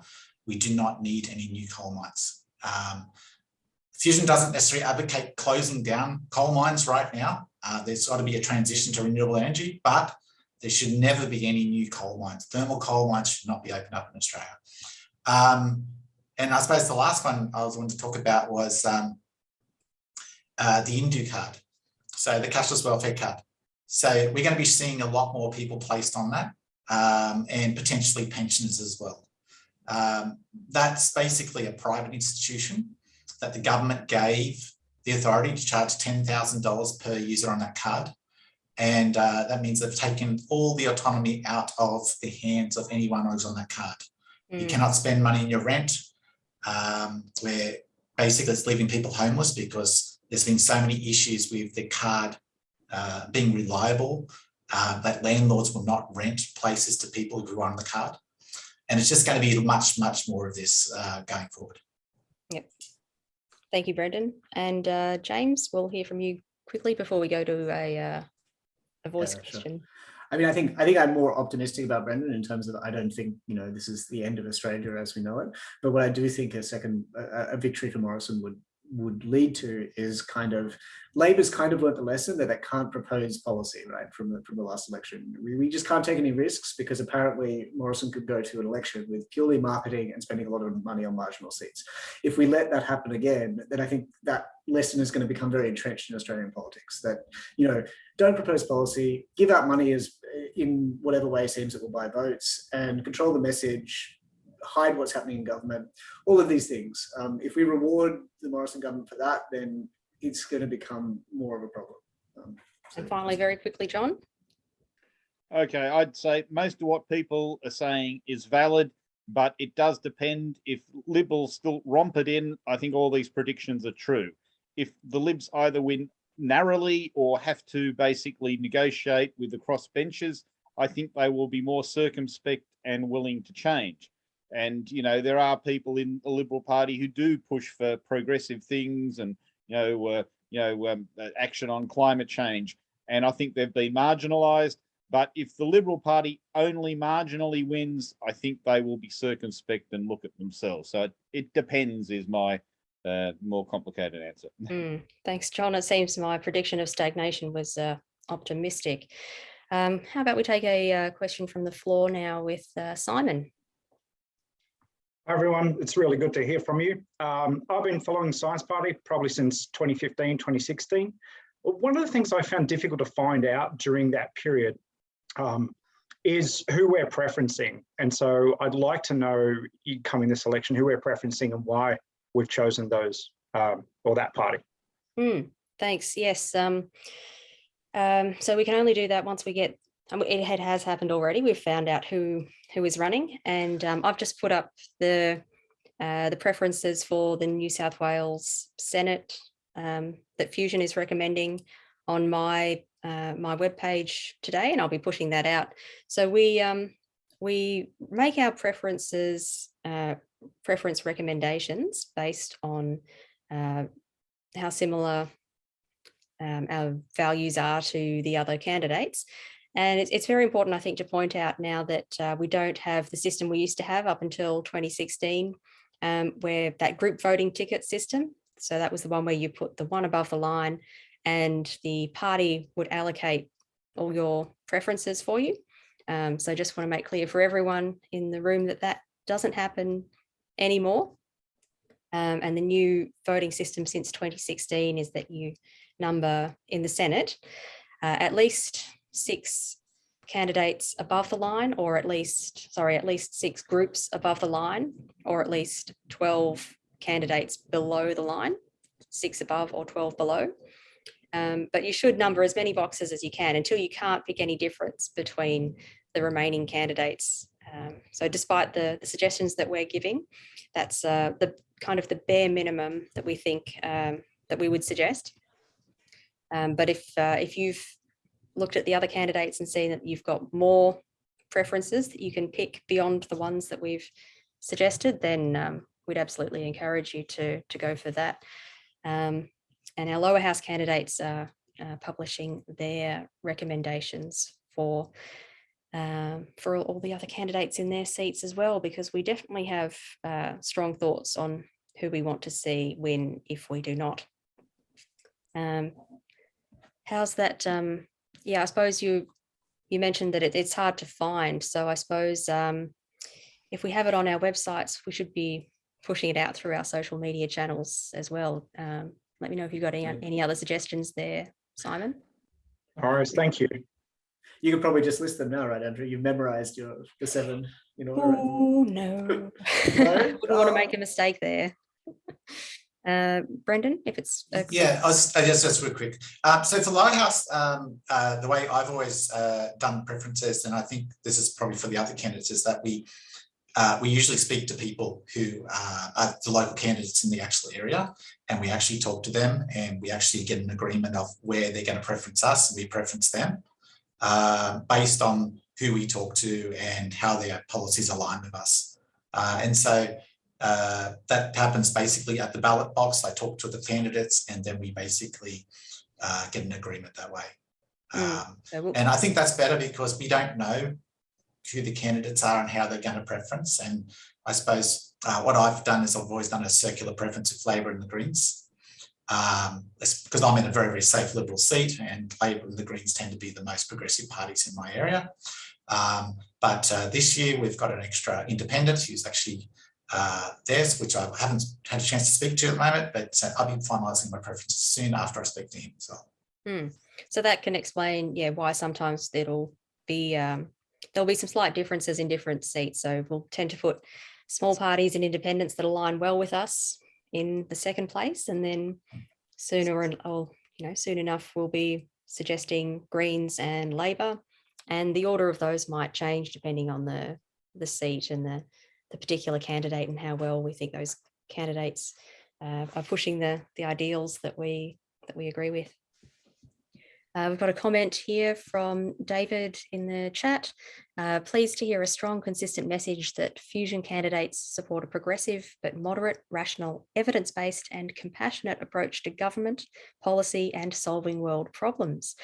We do not need any new coal mines. Um, Fusion doesn't necessarily advocate closing down coal mines right now. Uh, there's got to be a transition to renewable energy, but there should never be any new coal mines. Thermal coal mines should not be opened up in Australia. Um, and I suppose the last one I was wanting to talk about was um, uh, the Indue card. So the cashless welfare card. So we're going to be seeing a lot more people placed on that um, and potentially pensioners as well. Um, that's basically a private institution that the government gave the authority to charge $10,000 per user on that card. And uh, that means they've taken all the autonomy out of the hands of anyone who's on that card. You Mm. cannot spend money in your rent, um, where basically it's leaving people homeless because there's been so many issues with the card uh, being reliable uh, that landlords will not rent places to people who are on the card. And it's just going to be much, much more of this uh, going forward. Thank you, Brendan. And uh, James, we'll hear from you quickly before we go to a, uh, a voice Yeah, sure. question. I mean, I think I think I'm more optimistic about Brendan in terms of I don't think you know this is the end of Australia as we know it. But what I do think a second a, a victory for Morrison would would lead to is kind of Labor's kind of learned the lesson that they can't propose policy right from the from the last election. We, we just can't take any risks because apparently Morrison could go to an election with purely marketing and spending a lot of money on marginal seats. If we let that happen again, then I think that lesson is going to become very entrenched in Australian politics. That you know don't propose policy, give out money as in whatever way seems it will buy votes, and control the message hide what's happening in government, all of these things. Um, if we reward the Morrison government for that, then it's going to become more of a problem. Um, And finally, very quickly, John. Okay, I'd say most of what people are saying is valid, but it does depend if Liberals still romp it in. I think all these predictions are true. If the Libs either win narrowly or have to basically negotiate with the crossbenchers, I think they will be more circumspect and willing to change. And, you know, there are people in the Liberal Party who do push for progressive things and, you know, uh, you know, um, uh, action on climate change. And I think they've been marginalised. But if the Liberal Party only marginally wins, I think they will be circumspect and look at themselves. So it, it depends is my uh, more complicated answer. Mm, thanks, John. It seems my prediction of stagnation was uh, optimistic. Um, how about we take a uh, question from the floor now with uh, Simon? Hi everyone, it's really good to hear from you. Um, I've been following Science Party probably since 2015, 2016. One of the things I found difficult to find out during that period um, is who we're preferencing. And so I'd like to know, coming this election, who we're preferencing and why we've chosen those um, or that party. Mm, thanks. Yes. Um, um, so we can only do that once we get it has happened already. We've found out who who is running, and um, I've just put up the uh, the preferences for the New South Wales Senate um, that Fusion is recommending on my uh, my webpage today, and I'll be pushing that out. So we um, we make our preferences uh, preference recommendations based on uh, how similar um, our values are to the other candidates. And it's, it's very important, I think, to point out now that uh, we don't have the system we used to have up until 2016, um, where that group voting ticket system. So that was the one where you put the one above the line and the party would allocate all your preferences for you. Um, so I just want to make clear for everyone in the room that that doesn't happen anymore. Um, and the new voting system since 2016 is that you number in the Senate uh, at least six candidates above the line or at least, sorry, at least six groups above the line or at least 12 candidates below the line, six above or 12 below. Um, but you should number as many boxes as you can until you can't pick any difference between the remaining candidates. Um, so despite the, the, suggestions that we're giving, that's uh, the kind of the bare minimum that we think um, that we would suggest. Um, but if uh, if you've looked at the other candidates and seen that you've got more preferences that you can pick beyond the ones that we've suggested, then um, we'd absolutely encourage you to, to go for that. Um, and our lower house candidates are uh, publishing their recommendations for um, for all the other candidates in their seats as well, because we definitely have uh, strong thoughts on who we want to see win if we do not. Um, how's that um, yeah, I suppose you you mentioned that it, it's hard to find. So I suppose um, if we have it on our websites, we should be pushing it out through our social media channels as well. Um, let me know if you've got any, any other suggestions there, Simon. All right, thank you. You could probably just list them now, right, Andrew? You've memorized your the seven, you know. Oh no, no? wouldn't want to make a mistake there. Uh, Brendan, if it's yeah, I was, I guess that's real quick. Um, so for Lighthouse, um, uh, the way I've always uh, done preferences, and I think this is probably for the other candidates, is that we uh, we usually speak to people who are the local candidates in the actual area, and we actually talk to them, and we actually get an agreement of where they're going to preference us, and we preference them uh, based on who we talk to and how their policies align with us. Uh, and so uh, that happens basically at the ballot box. I talk to the candidates and then we basically uh, get an agreement that way. Mm. Um, and I think that's better because we don't know who the candidates are and how they're going to preference. And I suppose uh, what I've done is I've always done a circular preference with Labor and the Greens. Um, because I'm in a very, very safe Liberal seat and Labor and the Greens tend to be the most progressive parties in my area. Um, but uh, this year we've got an extra independent who's actually uh, there, which I haven't had a chance to speak to at the moment, but uh, I'll be finalising my preferences soon after I speak to him as well. Hmm. So that can explain, yeah, why sometimes it'll be, um, there'll be some slight differences in different seats. So we'll tend to put small parties and independents that align well with us in the second place. And then sooner and, oh, you know, soon enough, we'll be suggesting Greens and Labor. And the order of those might change depending on the, the seat and the, the particular candidate and how well we think those candidates uh, are pushing the, the ideals that we, that we agree with. Uh, we've got a comment here from David in the chat. Uh, pleased to hear a strong, consistent message that fusion candidates support a progressive but moderate, rational, evidence-based and compassionate approach to government, policy and solving world problems.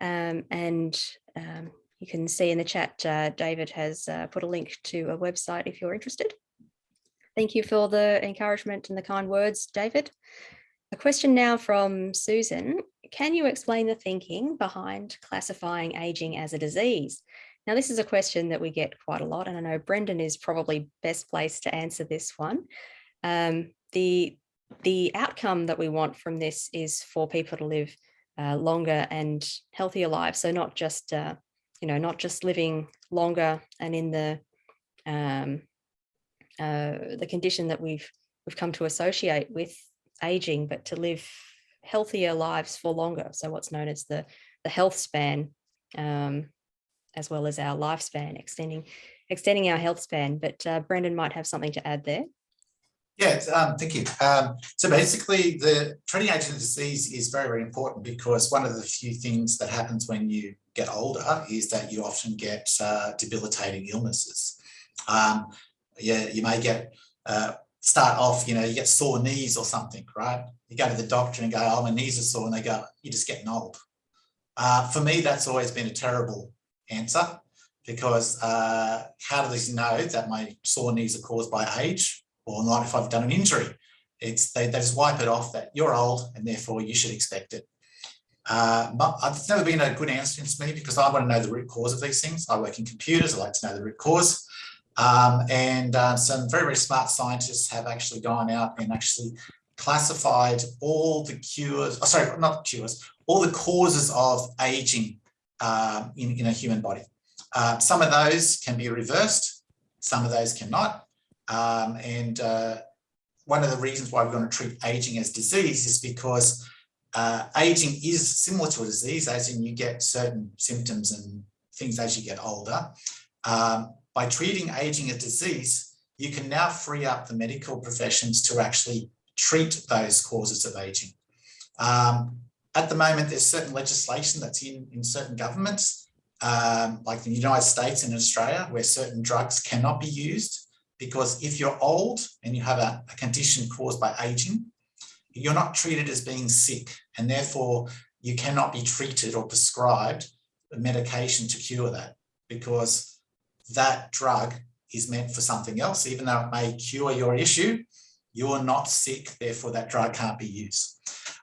Um, and um, you can see in the chat, uh, David has uh, put a link to a website if you're interested. Thank you for the encouragement and the kind words, David. A question now from Susan. Can you explain the thinking behind classifying aging as a disease? Now, this is a question that we get quite a lot, and I know Brendan is probably best placed to answer this one. Um, the, the outcome that we want from this is for people to live uh, longer and healthier lives. So not just, uh, you know, not just living longer and in the um, uh, the condition that we've we've come to associate with aging, but to live healthier lives for longer. So what's known as the, the health span, um, as well as our lifespan, extending, extending our health span. But uh, Brendan might have something to add there. Yeah, um, thank you. Um, so basically, the treating aging disease is very, very important because one of the few things that happens when you get older is that you often get uh, debilitating illnesses. Um, yeah, you may get uh, start off, you know, you get sore knees or something, right? You go to the doctor and go, oh, my knees are sore, and they go, you're just getting old. Uh, for me, that's always been a terrible answer because uh, how do they know that my sore knees are caused by age or not if I've done an injury? It's they, they just wipe it off that you're old and therefore you should expect it. Uh, I've never been a good answer to me because I want to know the root cause of these things. I work in computers, I like to know the root cause. Um, and uh, some very, very smart scientists have actually gone out and actually classified all the cures, oh, sorry, not cures, all the causes of aging um, in, in a human body. Uh, some of those can be reversed, some of those cannot. Um, and uh, one of the reasons why we're going to treat aging as disease is because uh, aging is similar to a disease, as in you get certain symptoms and things as you get older. Um, by treating aging as disease, you can now free up the medical professions to actually treat those causes of aging. Um, at the moment, there's certain legislation that's in, in certain governments, um, like the United States and Australia, where certain drugs cannot be used because if you're old and you have a, a condition caused by aging, you're not treated as being sick and therefore you cannot be treated or prescribed a medication to cure that because that drug is meant for something else, even though it may cure your issue, you're not sick, therefore that drug can't be used.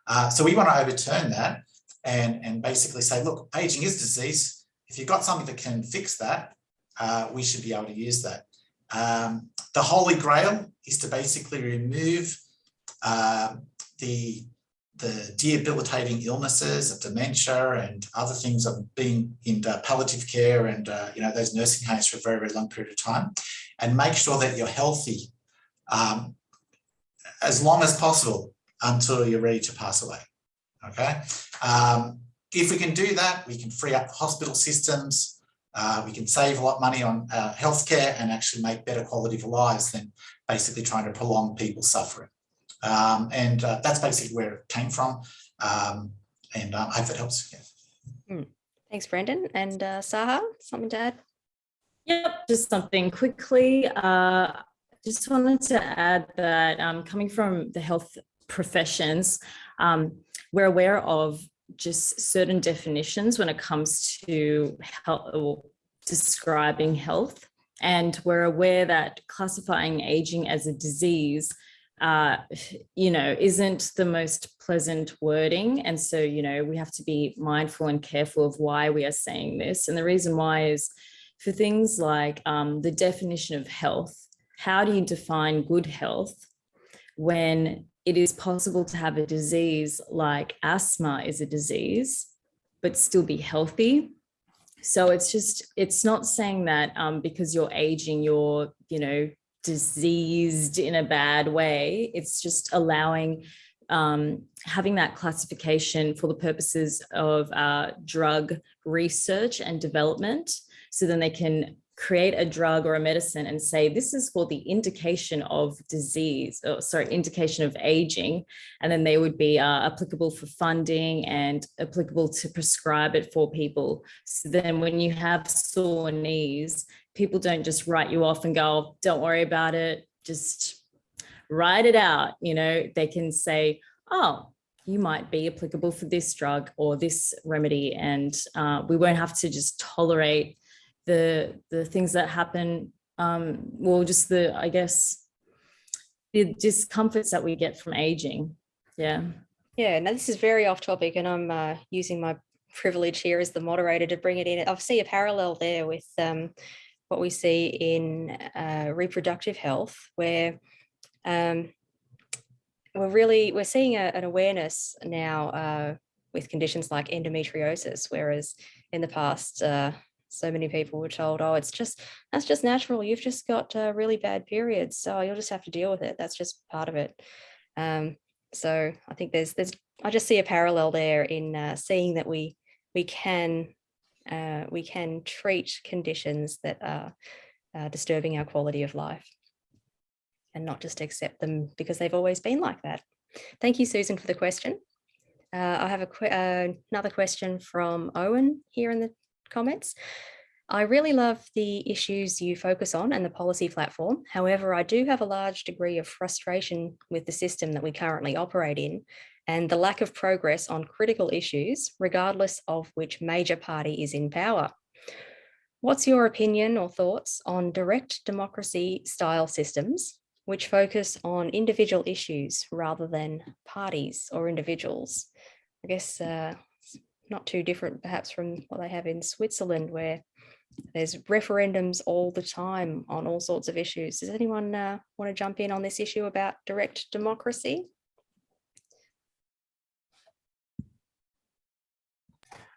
Uh, so we want to overturn that and, and basically say, look, aging is disease. If you've got something that can fix that, uh, we should be able to use that. Um, the holy grail is to basically remove uh, the, the debilitating illnesses of dementia and other things of being in palliative care and uh, you know those nursing homes for a very, very long period of time and make sure that you're healthy um, as long as possible until you're ready to pass away. Okay. Um, if we can do that, we can free up hospital systems. Uh, we can save a lot of money on uh, healthcare and actually make better quality of lives than basically trying to prolong people's suffering. Um, and uh, that's basically where it came from. Um, and um, I hope that helps. Yeah. Hmm. Thanks, Brendan. And uh, Saha, something to add? Yep, just something quickly. Uh, just wanted to add that um, coming from the health professions, um, we're aware of just certain definitions when it comes to health or describing health. And we're aware that classifying aging as a disease, uh, you know, isn't the most pleasant wording. And so, you know, we have to be mindful and careful of why we are saying this. And the reason why is for things like um, the definition of health, how do you define good health when it is possible to have a disease like asthma is a disease, but still be healthy? So it's just, it's not saying that um, because you're aging, you're, you know, diseased in a bad way. It's just allowing um, having that classification for the purposes of uh, drug research and development. So then they can create a drug or a medicine and say, this is for the indication of disease, or sorry, indication of aging. And then they would be uh, applicable for funding and applicable to prescribe it for people. So then when you have sore knees, people don't just write you off and go, don't worry about it, just write it out. You know, they can say, oh, you might be applicable for this drug or this remedy. And uh, we won't have to just tolerate the the things that happen um well just the i guess the discomforts that we get from aging yeah Yeah, now this is very off topic and I'm uh, using my privilege here as the moderator to bring it in. I see a parallel there with um, what we see in uh, reproductive health where um, we're really, we're seeing a, an awareness now uh, with conditions like endometriosis, whereas in the past, uh, so many people were told, oh, it's just, that's just natural. You've just got uh, really bad periods. So you'll just have to deal with it. That's just part of it. Um, so I think there's, there's, I just see a parallel there in uh, seeing that we, we can, uh, we can treat conditions that are uh, disturbing our quality of life and not just accept them because they've always been like that. Thank you, Susan, for the question. Uh, I have a que uh, another question from Owen here in the comments. I really love the issues you focus on and the policy platform. However, I do have a large degree of frustration with the system that we currently operate in and the lack of progress on critical issues, regardless of which major party is in power. What's your opinion or thoughts on direct democracy style systems which focus on individual issues rather than parties or individuals? I guess uh, not too different perhaps from what they have in Switzerland where there's referendums all the time on all sorts of issues. Does anyone uh, want to jump in on this issue about direct democracy?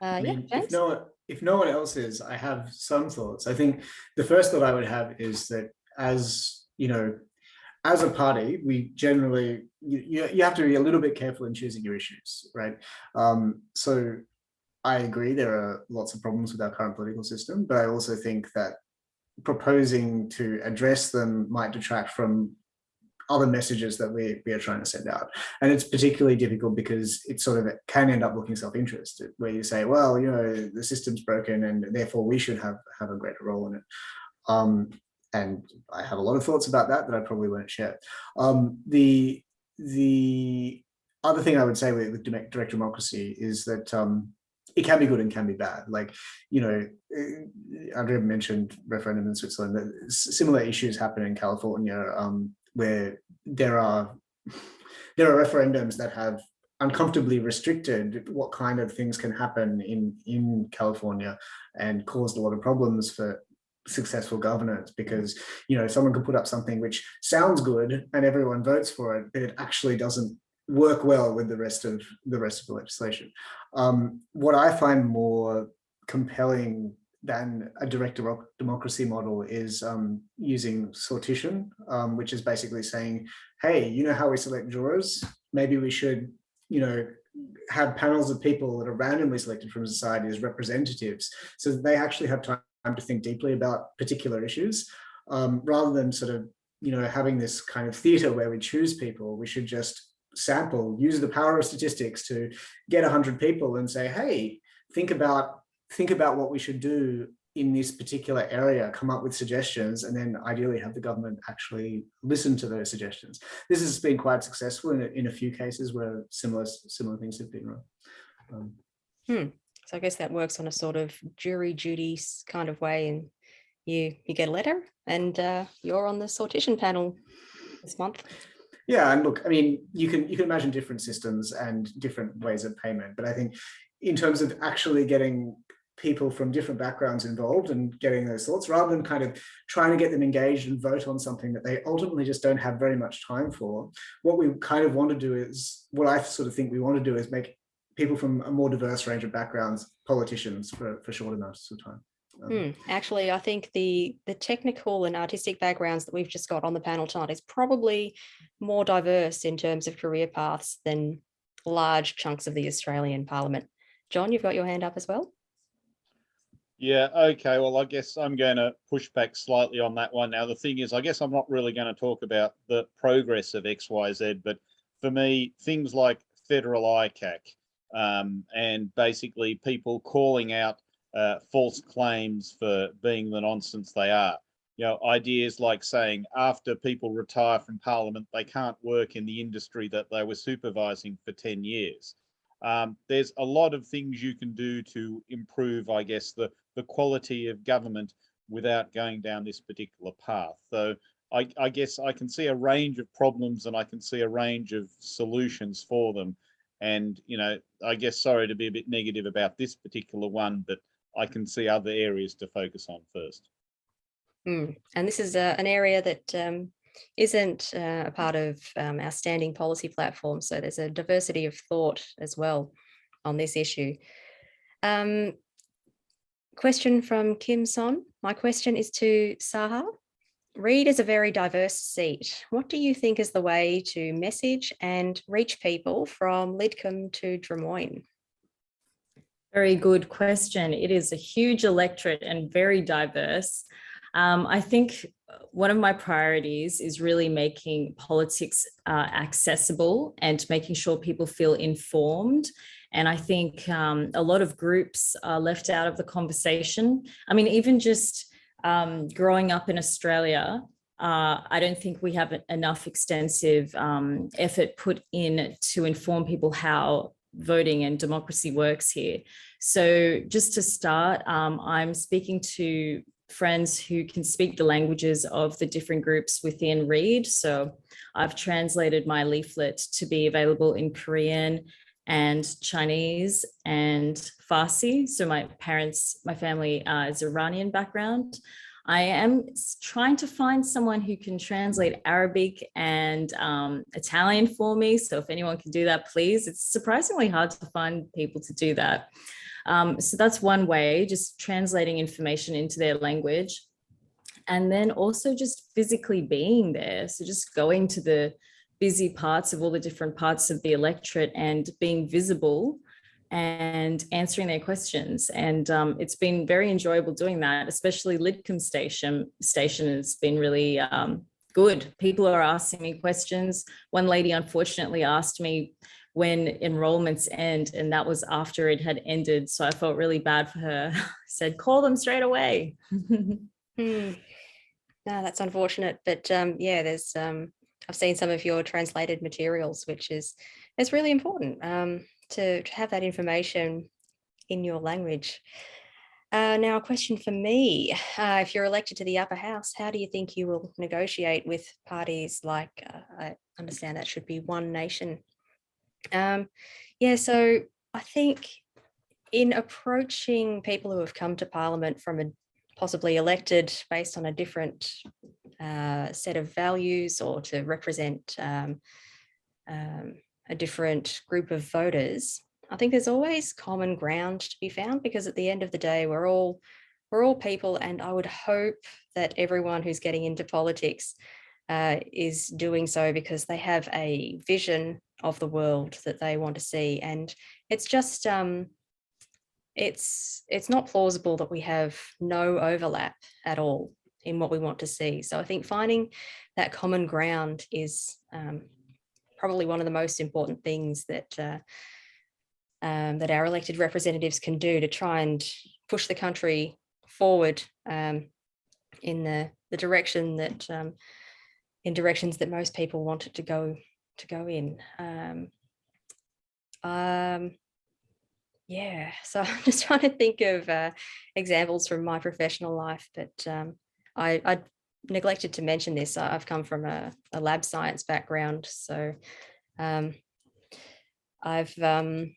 Uh, I yeah, if no, one- if no one else is, I have some thoughts. I think the first thought I would have is that as, you know, as a party, we generally, you, you, you have to be a little bit careful in choosing your issues, right? Um, so I agree there are lots of problems with our current political system, but I also think that proposing to address them might detract from other messages that we, we are trying to send out. And it's particularly difficult because it sort of can end up looking self-interest where you say, well, you know, the system's broken and therefore we should have, have a greater role in it. Um, and I have a lot of thoughts about that that I probably won't share. Um, the, the other thing I would say with, with direct democracy is that um, it can be good and can be bad. Like, you know, eh, Andrea mentioned referendum in Switzerland, that similar issues happen in California um, where there are there are referendums that have uncomfortably restricted what kind of things can happen in in California and caused a lot of problems for successful governance because you know someone could put up something which sounds good and everyone votes for it but it actually doesn't work well with the rest of the rest of the legislation um, what I find more compelling than a direct democ- democracy model is um, using sortition, um, which is basically saying, hey, you know how we select jurors? Maybe we should, you know, have panels of people that are randomly selected from society as representatives so that they actually have time to think deeply about particular issues um, rather than sort of, you know, having this kind of theater where we choose people, we should just sample, use the power of statistics to get 100 people and say, hey, think about think about what we should do in this particular area, come up with suggestions, and then ideally have the government actually listen to those suggestions. This has been quite successful in a, in a few cases where similar similar things have been run. Um, So I guess that works on a sort of jury duty kind of way and you, you get a letter and uh, you're on the sortition panel this month. Yeah, and look, I mean, you can you can imagine different systems and different ways of payment, but I think in terms of actually getting people from different backgrounds involved and getting those thoughts, rather than kind of trying to get them engaged and vote on something that they ultimately just don't have very much time for, what we kind of want to do is, what I sort of think we want to do is make people from a more diverse range of backgrounds politicians for, for short amounts of time. Um, Hmm, Actually, I think the, the technical and artistic backgrounds that we've just got on the panel tonight is probably more diverse in terms of career paths than large chunks of the Australian Parliament. John, you've got your hand up as well? Yeah, okay, well, I guess I'm going to push back slightly on that one. Now, the thing is, I guess I'm not really going to talk about the progress of XYZ, but for me, things like federal ICAC um, and basically people calling out uh, false claims for being the nonsense they are. You know, ideas like saying after people retire from Parliament, they can't work in the industry that they were supervising for 10 years. Um, there's a lot of things you can do to improve, I guess, the, the quality of government without going down this particular path. So I, I guess I can see a range of problems and I can see a range of solutions for them. And, you know, I guess, sorry to be a bit negative about this particular one, but I can see other areas to focus on first. Hmm, And this is uh, an area that um, isn't uh, a part of um, our standing policy platform. So there's a diversity of thought as well on this issue. Um, question from Kim Son. My question is to Saha. Reid is a very diverse seat. What do you think is the way to message and reach people from Lidcombe to Drummoyne? Very good question. It is a huge electorate and very diverse. Um, I think one of my priorities is really making politics uh, accessible and making sure people feel informed. And I think um, a lot of groups are left out of the conversation. I mean, even just um, growing up in Australia, uh, I don't think we have enough extensive um, effort put in to inform people how voting and democracy works here. So just to start, um, I'm speaking to friends who can speak the languages of the different groups within Reid. So I've translated my leaflet to be available in Korean and Chinese and Farsi. So my parents, my family uh, is Iranian background. I am trying to find someone who can translate Arabic and um, Italian for me. So if anyone can do that, please. It's surprisingly hard to find people to do that. Um, so that's one way, just translating information into their language. And then also just physically being there. So just going to the busy parts of all the different parts of the electorate and being visible and answering their questions. And um, it's been very enjoyable doing that, especially Lidcombe Station. Station has been really um, good. People are asking me questions. One lady unfortunately asked me when enrollments end, and that was after it had ended. So I felt really bad for her. I said, call them straight away. Hmm. No, that's unfortunate, but um, yeah, there's um, I've seen some of your translated materials, which is is really important um, to, to have that information in your language. Uh, now, a question for me: uh, If you're elected to the upper house, how do you think you will negotiate with parties like? Uh, I understand that should be One Nation. Um, yeah, so I think in approaching people who have come to Parliament from a possibly elected based on a different uh, set of values or to represent um, um, a different group of voters, I think there's always common ground to be found because at the end of the day, we're all we're all people, and I would hope that everyone who's getting into politics uh, is doing so because they have a vision of the world that they want to see, and it's just um, it's it's not plausible that we have no overlap at all in what we want to see. So I think finding that common ground is um, probably one of the most important things that uh, um, that our elected representatives can do to try and push the country forward um, in the the direction that um, in directions that most people want it to go to go in. Um, um, yeah, so I'm just trying to think of uh, examples from my professional life, but um, I, I neglected to mention this. I- I've come from a, a lab science background, so um, I've um,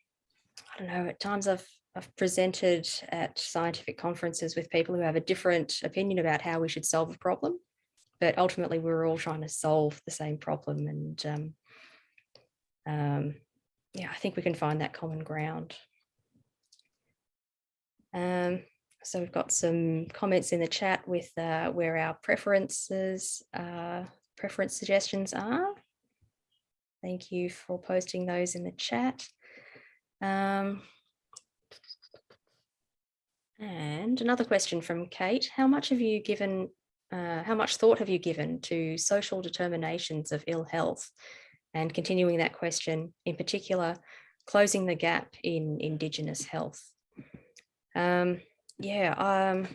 I don't know. At times, I've I've presented at scientific conferences with people who have a different opinion about how we should solve a problem, but ultimately we're all trying to solve the same problem, and um, um, yeah, I think we can find that common ground. Um, so we've got some comments in the chat with uh, where our preferences, uh, preference suggestions are. Thank you for posting those in the chat. Um, and another question from Kate, how much have you given, uh, how much thought have you given to social determinations of ill health? And continuing that question, in particular, closing the gap in Indigenous health. Um, yeah, um,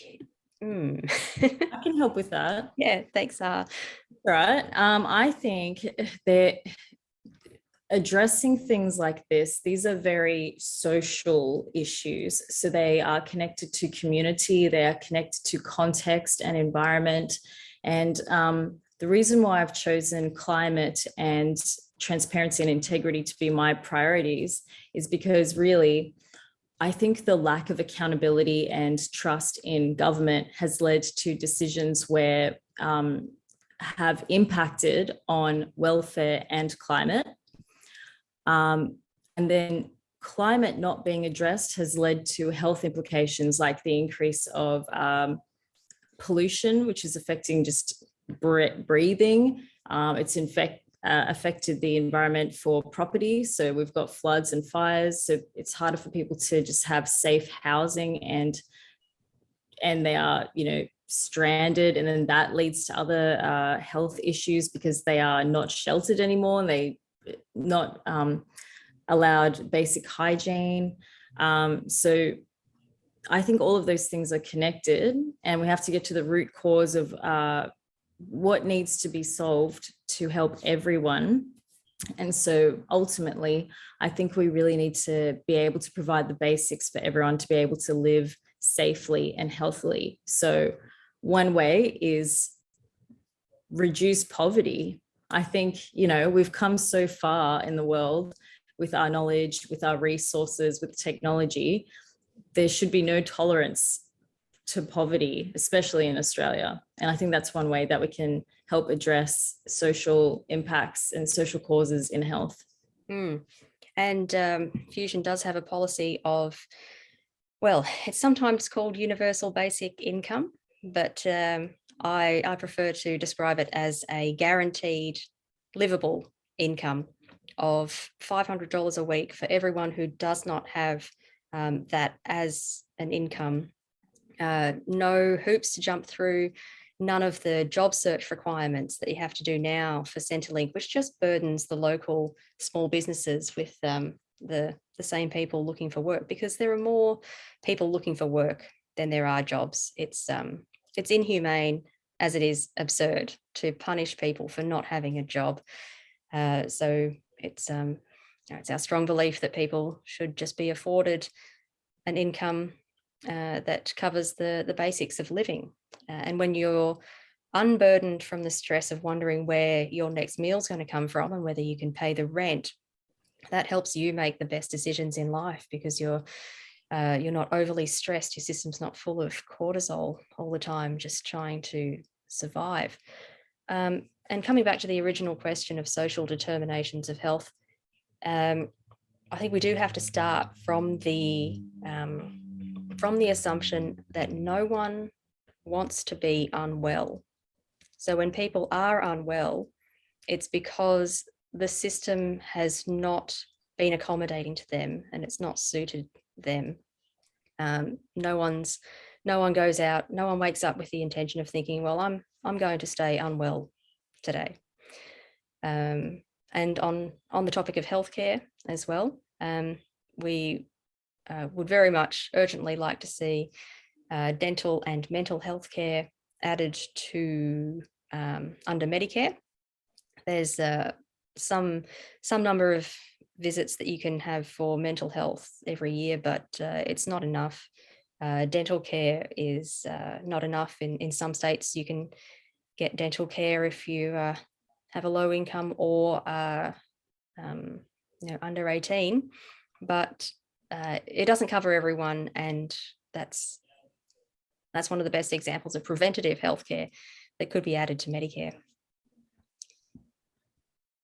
yeah, mm. I can help with that. yeah, thanks, uh, Right. Um, I think that addressing things like this, these are very social issues. So they are connected to community, they are connected to context and environment. And um, the reason why I've chosen climate and transparency and integrity to be my priorities is because really, I think the lack of accountability and trust in government has led to decisions where um, have impacted on welfare and climate. Um, and then climate not being addressed has led to health implications like the increase of um, pollution, which is affecting just breathing. Um, it's infect, uh, affected the environment for property. So we've got floods and fires. So it's harder for people to just have safe housing and and they are, you know, stranded and then that leads to other uh, health issues because they are not sheltered anymore and they not um, allowed basic hygiene. Um, so I think all of those things are connected and we have to get to the root cause of uh, what needs to be solved to help everyone. And so ultimately, I think we really need to be able to provide the basics for everyone to be able to live safely and healthily. So one way is reduce poverty. I think, you know, we've come so far in the world with our knowledge, with our resources, with technology, there should be no tolerance to poverty, especially in Australia. And I think that's one way that we can help address social impacts and social causes in health. Mm. And um, Fusion does have a policy of, well, it's sometimes called universal basic income, but um, I, I prefer to describe it as a guaranteed livable income of $500 a week for everyone who does not have um, that as an income. Uh, no hoops to jump through, none of the job search requirements that you have to do now for Centrelink, which just burdens the local small businesses with um, the, the same people looking for work because there are more people looking for work than there are jobs. It's um, it's inhumane as it is absurd to punish people for not having a job. Uh, so it's um, it's our strong belief that people should just be afforded an income uh, that covers the the basics of living. Uh, and when you're unburdened from the stress of wondering where your next meal is going to come from and whether you can pay the rent, that helps you make the best decisions in life because you're uh, you're not overly stressed, your system's not full of cortisol all the time, just trying to survive. Um, and coming back to the original question of social determinations of health, um, I think we do have to start from the um, from the assumption that no one wants to be unwell. So when people are unwell, it's because the system has not been accommodating to them and it's not suited them. Um, no one's, no one goes out, no one wakes up with the intention of thinking, well, I'm, I'm going to stay unwell today. Um, and on, on the topic of healthcare as well, um, we uh, would very much urgently like to see uh, dental and mental health care added to um, under Medicare. There's uh, some some number of visits that you can have for mental health every year, but uh, it's not enough. Uh, dental care is uh, not enough. In, in some states, you can get dental care if you have a low income or um, you know, under 18, but uh, it doesn't cover everyone. And that's that's one of the best examples of preventative healthcare that could be added to Medicare.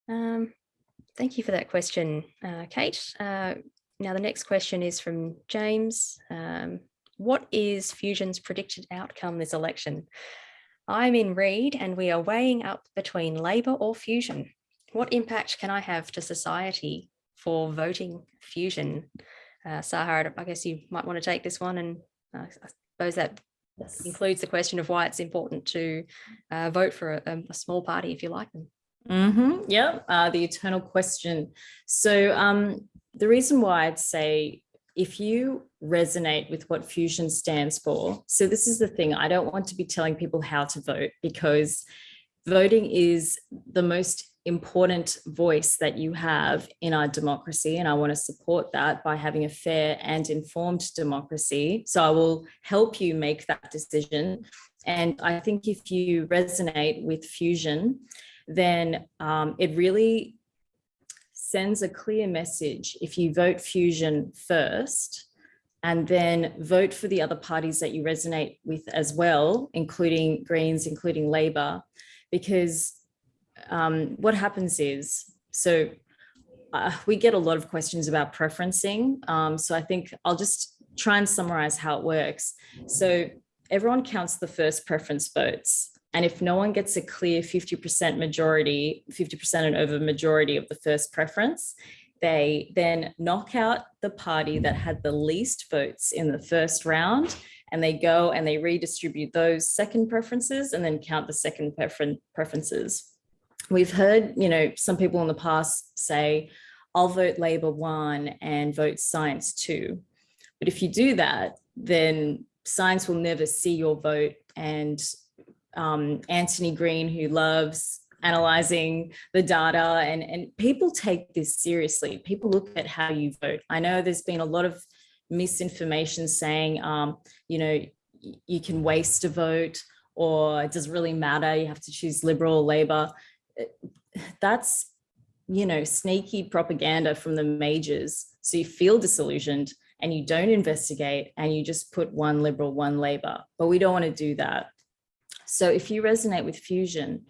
Um, thank you for that question, uh, Kate. Uh, now the next question is from James. Um, what is Fusion's predicted outcome this election? I'm in Reid and we are weighing up between Labor or Fusion. What impact can I have to society for voting Fusion? Uh, Sahar, I guess you might want to take this one and uh, I suppose that includes the question of why it's important to uh, vote for a, a small party if you like them. Mm-hmm. Yeah, uh, the eternal question. So um, the reason why I'd say if you resonate with what fusion stands for, so this is the thing, I don't want to be telling people how to vote because voting is the most important voice that you have in our democracy and I want to support that by having a fair and informed democracy. So I will help you make that decision. And I think if you resonate with fusion, then um, it really sends a clear message if you vote fusion first and then vote for the other parties that you resonate with as well, including Greens, including Labor, because um, what happens is, so uh, we get a lot of questions about preferencing. Um, so I think I'll just try and summarize how it works. So everyone counts the first preference votes. And if no one gets a clear 50% majority, 50% and over majority of the first preference, they then knock out the party that had the least votes in the first round and they go and they redistribute those second preferences and then count the second preferences. We've heard, you know, some people in the past say, I'll vote Labor one and vote science two. But if you do that, then science will never see your vote and um, Anthony Green, who loves analyzing the data and, and people take this seriously. People look at how you vote. I know there's been a lot of misinformation saying, um, you know, you can waste a vote or it doesn't really matter. You have to choose liberal or labor. That's, you know, sneaky propaganda from the majors. So you feel disillusioned and you don't investigate and you just put one liberal, one labor, but we don't want to do that. So if you resonate with fusion,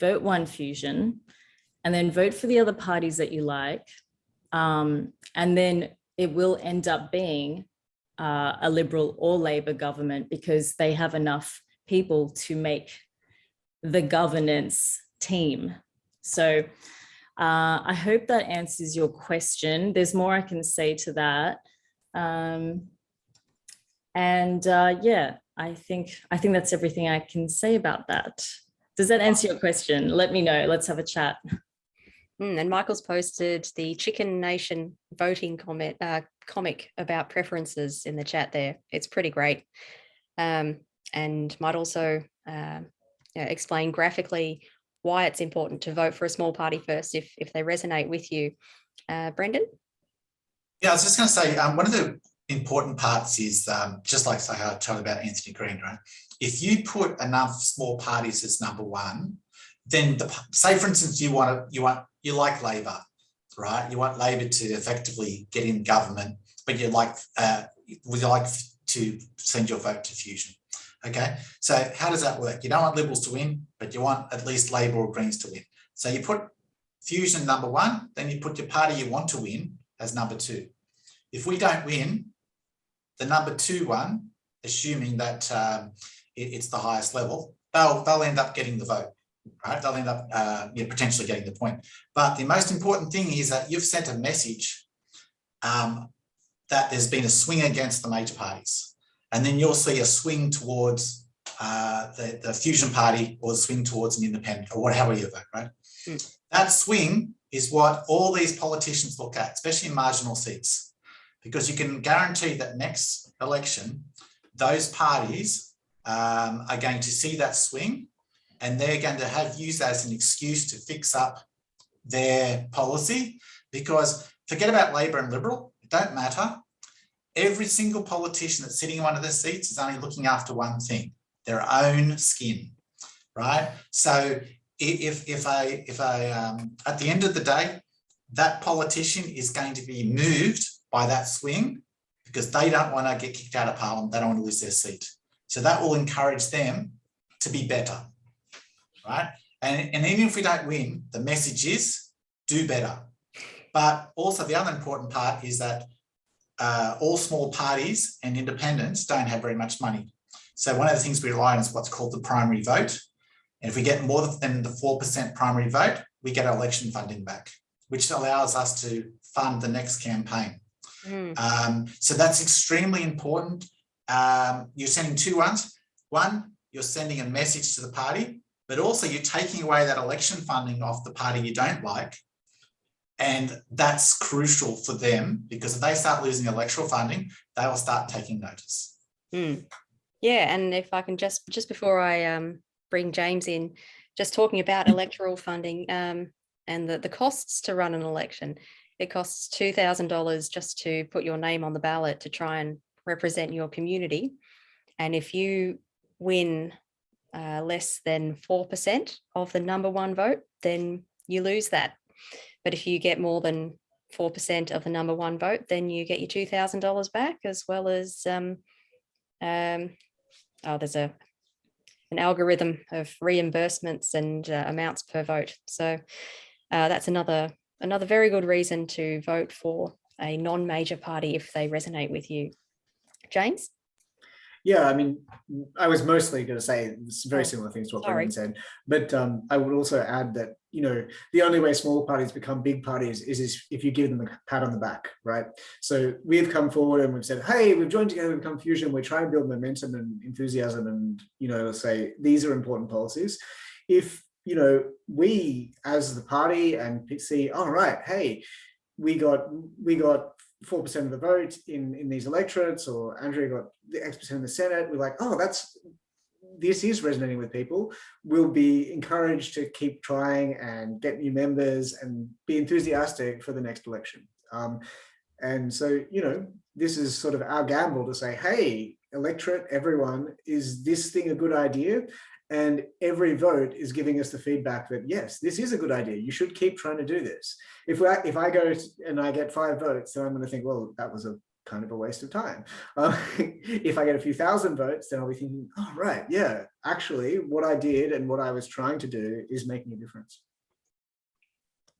vote one fusion, and then vote for the other parties that you like. Um, and then it will end up being uh, a Liberal or Labor government because they have enough people to make the governance team. So uh, I hope that answers your question. There's more I can say to that. Um, and uh, yeah, I think I think that's everything I can say about that. Does that answer your question? Let me know. Let's have a chat. Mm, and Michael's posted the Chicken Nation voting comment uh, comic about preferences in the chat there. It's pretty great. Um, and might also uh, explain graphically why it's important to vote for a small party first if, if they resonate with you. Uh, Brendan? Yeah, I was just going to say, um, one of the important parts is um, just like I told about Anthony Green, right? If you put enough small parties as number one, then the, say for instance, you want to, you want, you like Labor, right? You want Labor to effectively get in government, but you like, uh, would you like to send your vote to Fusion? Okay, so how does that work? You don't want Liberals to win, but you want at least Labor or Greens to win. So you put Fusion number one, then you put your party you want to win as number two. If we don't win, the number two one, assuming that um, it, it's the highest level, they'll, they'll end up getting the vote, right? They'll end up uh, potentially getting the point. But the most important thing is that you've sent a message um, that there's been a swing against the major parties. And then you'll see a swing towards uh, the, the fusion party or swing towards an independent or whatever you vote, right? Mm. That swing is what all these politicians look at, especially in marginal seats because you can guarantee that next election, those parties um, are going to see that swing and they're going to have used that as an excuse to fix up their policy because forget about Labor and Liberal, it don't matter. Every single politician that's sitting in one of the seats is only looking after one thing, their own skin, right? So if, if I, if I, um, at the end of the day, that politician is going to be moved by that swing because they don't want to get kicked out of parliament, they don't want to lose their seat. So that will encourage them to be better, right? And, and even if we don't win, the message is do better. But also the other important part is that uh, all small parties and independents don't have very much money. So one of the things we rely on is what's called the primary vote. And if we get more than the 4% primary vote, we get our election funding back, which allows us to fund the next campaign. Mm, Um, so that's extremely important. Um, you're sending two ones. One, you're sending a message to the party, but also you're taking away that election funding off the party you don't like. And that's crucial for them because if they start losing electoral funding, they will start taking notice. mm. Yeah, and if I can just, just before I um, bring James in, just talking about electoral funding um, and the, the costs to run an election. It costs two thousand dollars just to put your name on the ballot to try and represent your community. And if you win uh, less than four percent of the number one vote, then you lose that. But if you get more than four percent of the number one vote, then you get your two thousand dollars back as well as um, um, oh, there's a an algorithm of reimbursements and uh, amounts per vote. So uh, that's another another very good reason to vote for a non-major party if they resonate with you. James? Yeah, I mean, I was mostly going to say very Oh, similar things to what sorry. Brendan said, but um, I would also add that you know the only way small parties become big parties is, is if you give them a pat on the back, right? So we've come forward and we've said, hey, we've joined together, we've become Fusion. We're trying to build momentum and enthusiasm, and you know, say these are important policies. If you know we as the party and see, all right, hey, we got we got four percent of the vote in in these electorates, or Andrea got the X percent in the Senate. We're like, oh, that's this is resonating with people. We'll be encouraged to keep trying and get new members and be enthusiastic for the next election. Um, and so, you know, this is sort of our gamble to say, hey, electorate, everyone, is this thing a good idea? And every vote is giving us the feedback that, yes, this is a good idea. You should keep trying to do this. If, I, if I go and I get five votes, then I'm going to think, well, that was a kind of a waste of time. Uh, if I get a few thousand votes, then I'll be thinking, oh, right, yeah, actually what I did and what I was trying to do is making a difference.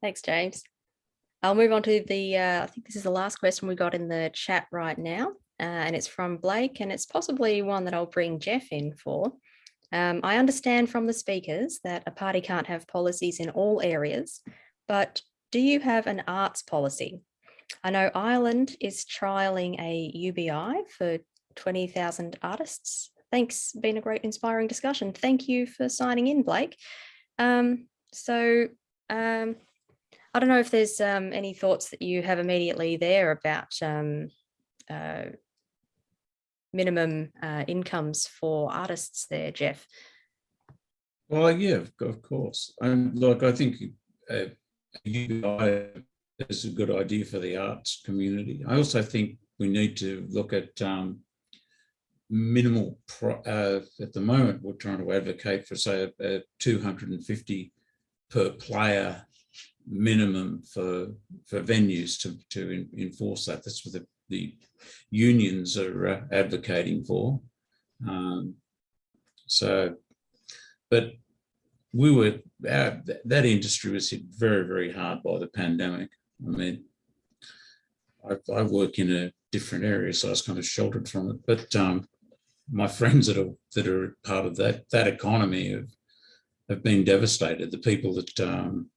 Thanks, James. I'll move on to the, uh, I think this is the last question we got in the chat right now, uh, and it's from Blake, and it's possibly one that I'll bring Jeff in for. Um, I understand from the speakers that a party can't have policies in all areas, but do you have an arts policy? I know Ireland is trialing a UBI for 20,000 artists. Thanks, been a great inspiring discussion. Thank you for signing in, Blake. Um, so um, I don't know if there's um, any thoughts that you have immediately there about um, uh, minimum uh, incomes for artists there, Jeff. Well, yeah, of course. And look, I think uh, UBI is a good idea for the arts community. I also think we need to look at um, minimal, uh, at the moment, we're trying to advocate for, say, a, a 250 per player minimum for for venues to to en- enforce that. That's what the, the unions are uh, advocating for. Um, so, but we were our, that industry was hit very very hard by the pandemic. I mean, I, I work in a different area, so I was kind of sheltered from it. But um, my friends that are that are part of that that economy have have been devastated. The people that um,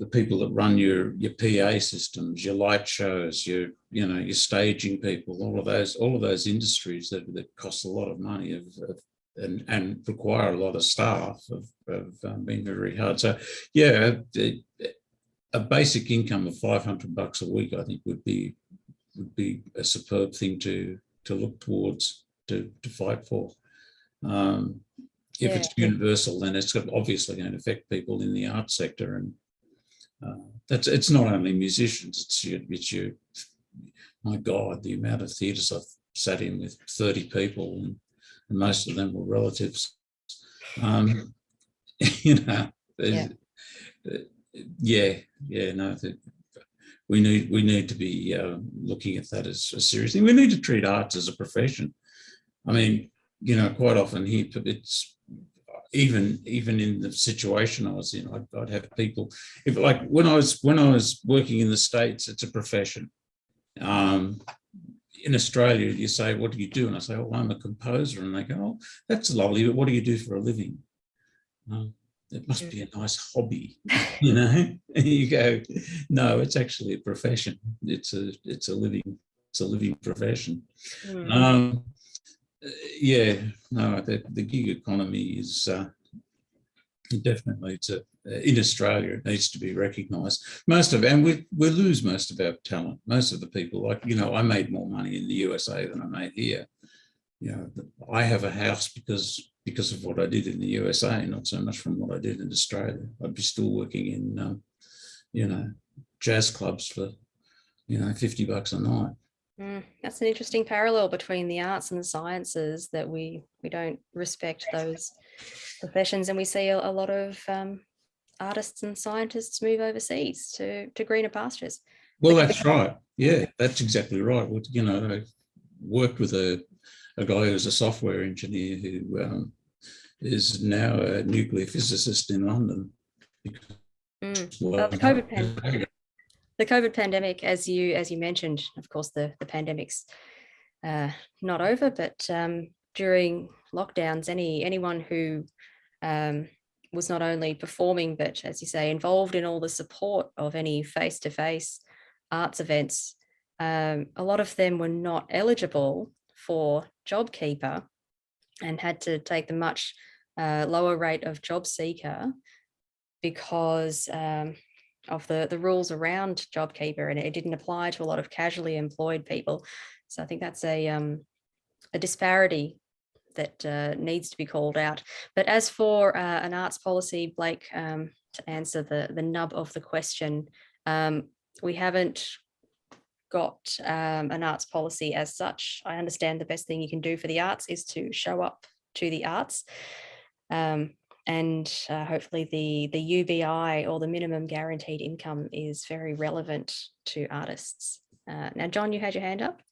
the people that run your your PA systems, your light shows, your you know your staging people, all of those all of those industries that that cost a lot of money have, have and and require a lot of staff have, have um, been very hard. So yeah, the- a basic income of five hundred bucks a week, I think, would be would be a superb thing to to look towards to to fight for. Um, if it's universal, then it's obviously going to affect people in the arts sector and uh, that's it's not only musicians, it's your, it's your my God, the amount of theatres I've sat in with 30 people and, and most of them were relatives. Um, you know, Yeah. uh, yeah, yeah, no, the- we need we need to be uh, looking at that as a serious thing. We need to treat arts as a profession. I mean, you know, quite often here it's even even in the situation I was in, I'd, I'd have people if like when I was when I was working in the states, it's a profession. Um, in Australia, you say, "What do you do?" And I say, "Oh, I'm a composer," and they go, "Oh, that's lovely, but what do you do for a living?" Um, it must be a nice hobby, you know. And you go, "No, it's actually a profession. It's a it's a living it's a living profession." Mm. Um, yeah, no, the, the gig economy is uh, definitely a, in Australia. It needs to be recognised. Most of and we we lose most of our talent. Most of the people, like you know, I made more money in the USA than I made here. You know, I have a house because because of what I did in the USA, not so much from what I did in Australia. I'd be still working in, um, you know, jazz clubs for, you know, fifty bucks a night. Mm, That's an interesting parallel between the arts and the sciences that we we don't respect those professions and we see a, a lot of um, artists and scientists move overseas to to greener pastures. Well, that's right. Yeah, that's exactly right. Well, you know, I worked with a, a guy who's a software engineer who um, is now a nuclear physicist in London. Mm. Well, the COVID pan- the COVID pandemic, as you as you mentioned, of course, the the pandemic's uh, not over, but um, during lockdowns, any anyone who um, was not only performing, but as you say, involved in all the support of any face to face arts events, um, a lot of them were not eligible for JobKeeper and had to take the much uh, lower rate of job seeker because um, of the, the rules around JobKeeper and it didn't apply to a lot of casually employed people. So I think that's a, um, a disparity that uh, needs to be called out. But as for uh, an arts policy, Blake, um, to answer the, the nub of the question, um, we haven't got um, an arts policy as such. I understand the best thing you can do for the arts is to show up to the arts. Um, and uh, hopefully the the UBI or the minimum guaranteed income is very relevant to artists. Uh, now, John, you had your hand up.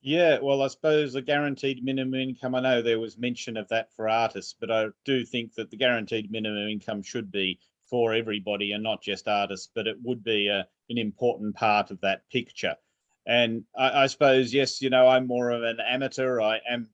Yeah, well, I suppose the guaranteed minimum income, I know there was mention of that for artists, but I do think that the guaranteed minimum income should be for everybody and not just artists, but it would be a, an important part of that picture. And I, I suppose, yes, you know, I'm more of an amateur. I am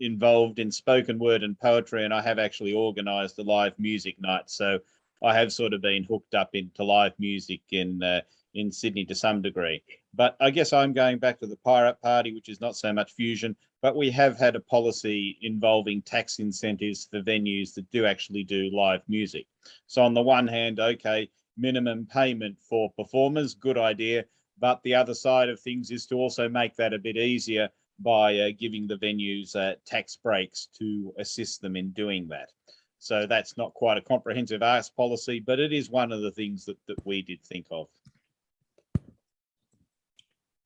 involved in spoken word and poetry, and I have actually organised a live music night. So I have sort of been hooked up into live music in uh, in Sydney to some degree. But I guess I'm going back to the Pirate Party, which is not so much fusion, but we have had a policy involving tax incentives for venues that do actually do live music. So on the one hand, okay, minimum payment for performers, good idea. But the other side of things is to also make that a bit easier by uh, giving the venues uh, tax breaks to assist them in doing that. So that's not quite a comprehensive arts policy, but it is one of the things that, that we did think of.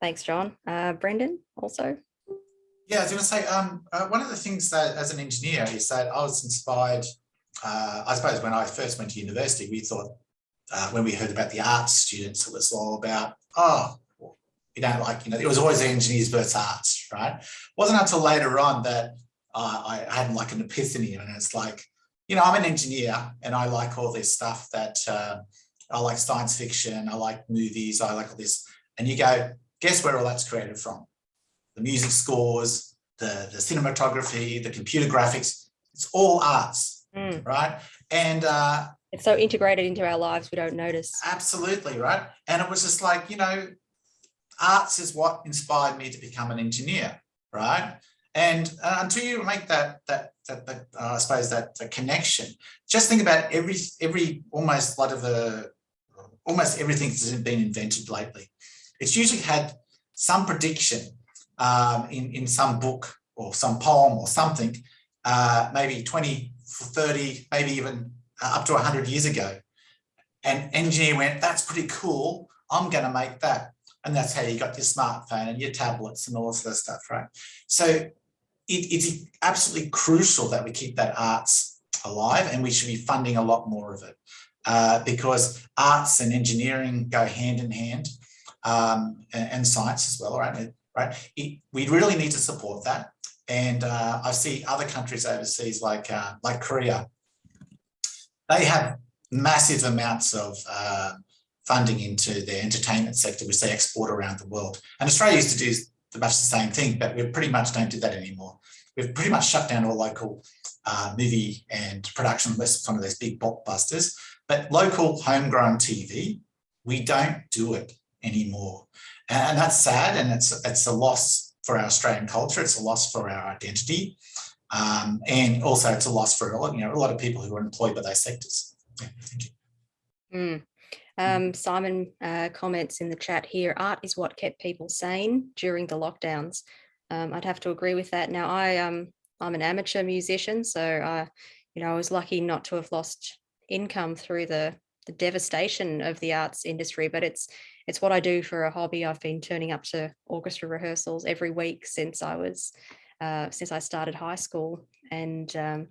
Thanks, John. Uh, Brendan, also. Yeah, I was going to say, um, uh, one of the things that as an engineer is that I was inspired, uh, I suppose when I first went to university, we thought, uh, when we heard about the arts students, it was all about, oh, you know, like, you know, it was always engineers versus arts, right? It wasn't until later on that uh, I had like an epiphany and it's like, you know, I'm an engineer and I like all this stuff that uh, I like science fiction, I like movies, I like all this. And you go, guess where all that's created from? The music scores, the, the cinematography, the computer graphics, it's all arts, Mm. right? And uh, It's so integrated into our lives, we don't notice. absolutely, right? And it was just like, you know, arts is what inspired me to become an engineer, right? And uh, until you make that, that, that, that uh, I suppose that, that connection, just think about every, every almost lot of the, almost everything that's been invented lately. It's usually had some prediction um, in, in some book or some poem or something, uh, maybe 20, 30, maybe even uh, up to 100 years ago. And engineer went, that's pretty cool. I'm going to make that. And that's how you got your smartphone and your tablets and all this other stuff, right? So it, it's absolutely crucial that we keep that arts alive and we should be funding a lot more of it uh, because arts and engineering go hand in hand um, and, and, science as well, right? right? It, we really need to support that. And uh, I see other countries overseas like, uh, like Korea, they have massive amounts of uh, funding into their entertainment sector, which they export around the world. And Australia used to do much the same thing, but we pretty much don't do that anymore. We've pretty much shut down all local uh, movie and production unless some of those big blockbusters. But local homegrown TV, we don't do it anymore. And that's sad and it's, it's a loss for our Australian culture. It's a loss for our identity. Um, and also it's a loss for a lot, you know, a lot of people who are employed by those sectors. Yeah, thank you. Mm. Um, Simon uh, comments in the chat here, art is what kept people sane during the lockdowns. Um, I'd have to agree with that. Now, I, um, I'm an amateur musician, so I, you know, I was lucky not to have lost income through the, the devastation of the arts industry, but it's it's what I do for a hobby. I've been turning up to orchestra rehearsals every week since I was uh, since I started high school, and um,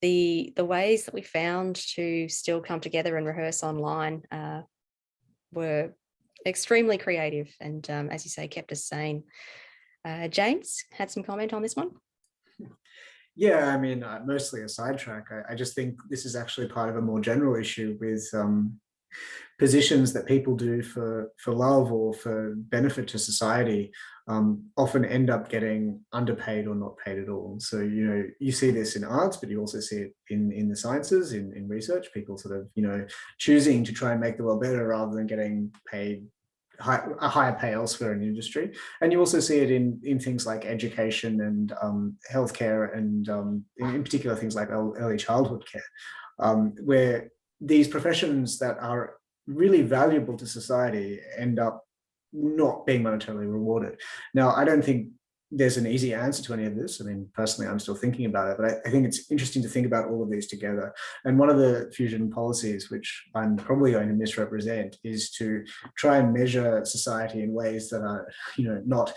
the the ways that we found to still come together and rehearse online uh, were extremely creative and um, as you say kept us sane. Uh, james had some comment on this one. Yeah i mean uh, mostly a sidetrack. I, I, just think this is actually part of a more general issue with um, positions that people do for for love or for benefit to society um, often end up getting underpaid or not paid at all. So, you know, you see this in arts, but you also see it in, in the sciences, in, in research, people sort of, you know, choosing to try and make the world better rather than getting paid high, a higher pay elsewhere in industry. And you also see it in, in things like education and um, healthcare and um, in, in, particular things like early childhood care, um, where these professions that are really valuable to society end up not being monetarily rewarded. Now, I don't think there's an easy answer to any of this. I mean, personally, I'm still thinking about it, but I, I, think it's interesting to think about all of these together. And one of the fusion policies, which I'm probably going to misrepresent, is to try and measure society in ways that are, you know, not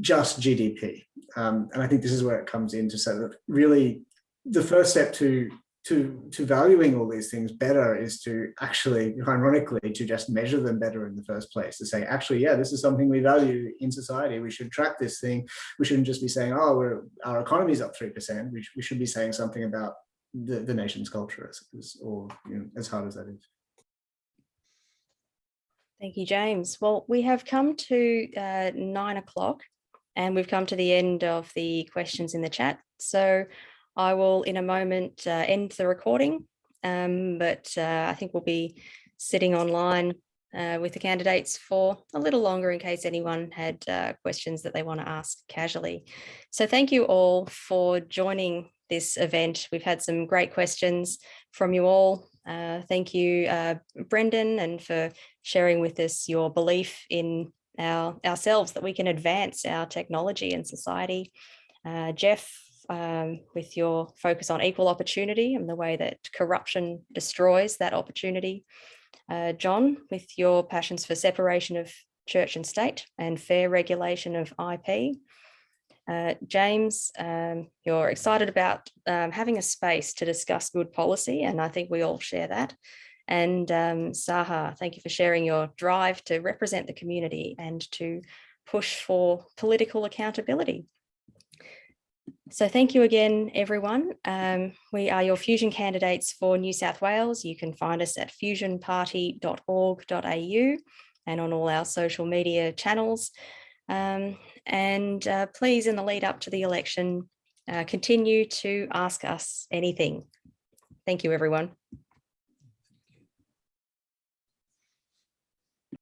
just GDP. Um, and I think this is where it comes in to say that really the first step to to to valuing all these things better is to actually ironically to just measure them better in the first place to say actually yeah this is something we value in society. We should track this thing. We shouldn't just be saying oh our economy is up three percent. We, we should be saying something about the, the nation's culture as, or you know, as hard as that is. Thank you james. Well we have come to uh, nine o'clock and we've come to the end of the questions in the chat. So I will in a moment uh, end the recording, um, but uh, I think we'll be sitting online uh, with the candidates for a little longer in case anyone had uh, questions that they want to ask casually. So thank you all for joining this event. We've had some great questions from you all. Uh, thank you, uh, Brendan, and for sharing with us your belief in our ourselves that we can advance our technology and society. Jeff, um, with your focus on equal opportunity and the way that corruption destroys that opportunity. Uh, John, with your passions for separation of church and state and fair regulation of IP. Uh, James, um, you're excited about um, having a space to discuss good policy, and I think we all share that. And um, Sahar, thank you for sharing your drive to represent the community and to push for political accountability. So thank you again, everyone. Um, we are your Fusion candidates for New South Wales. You can find us at fusionparty.org.au and on all our social media channels. Um, and uh, please, in the lead up to the election, uh, continue to ask us anything. Thank you, everyone.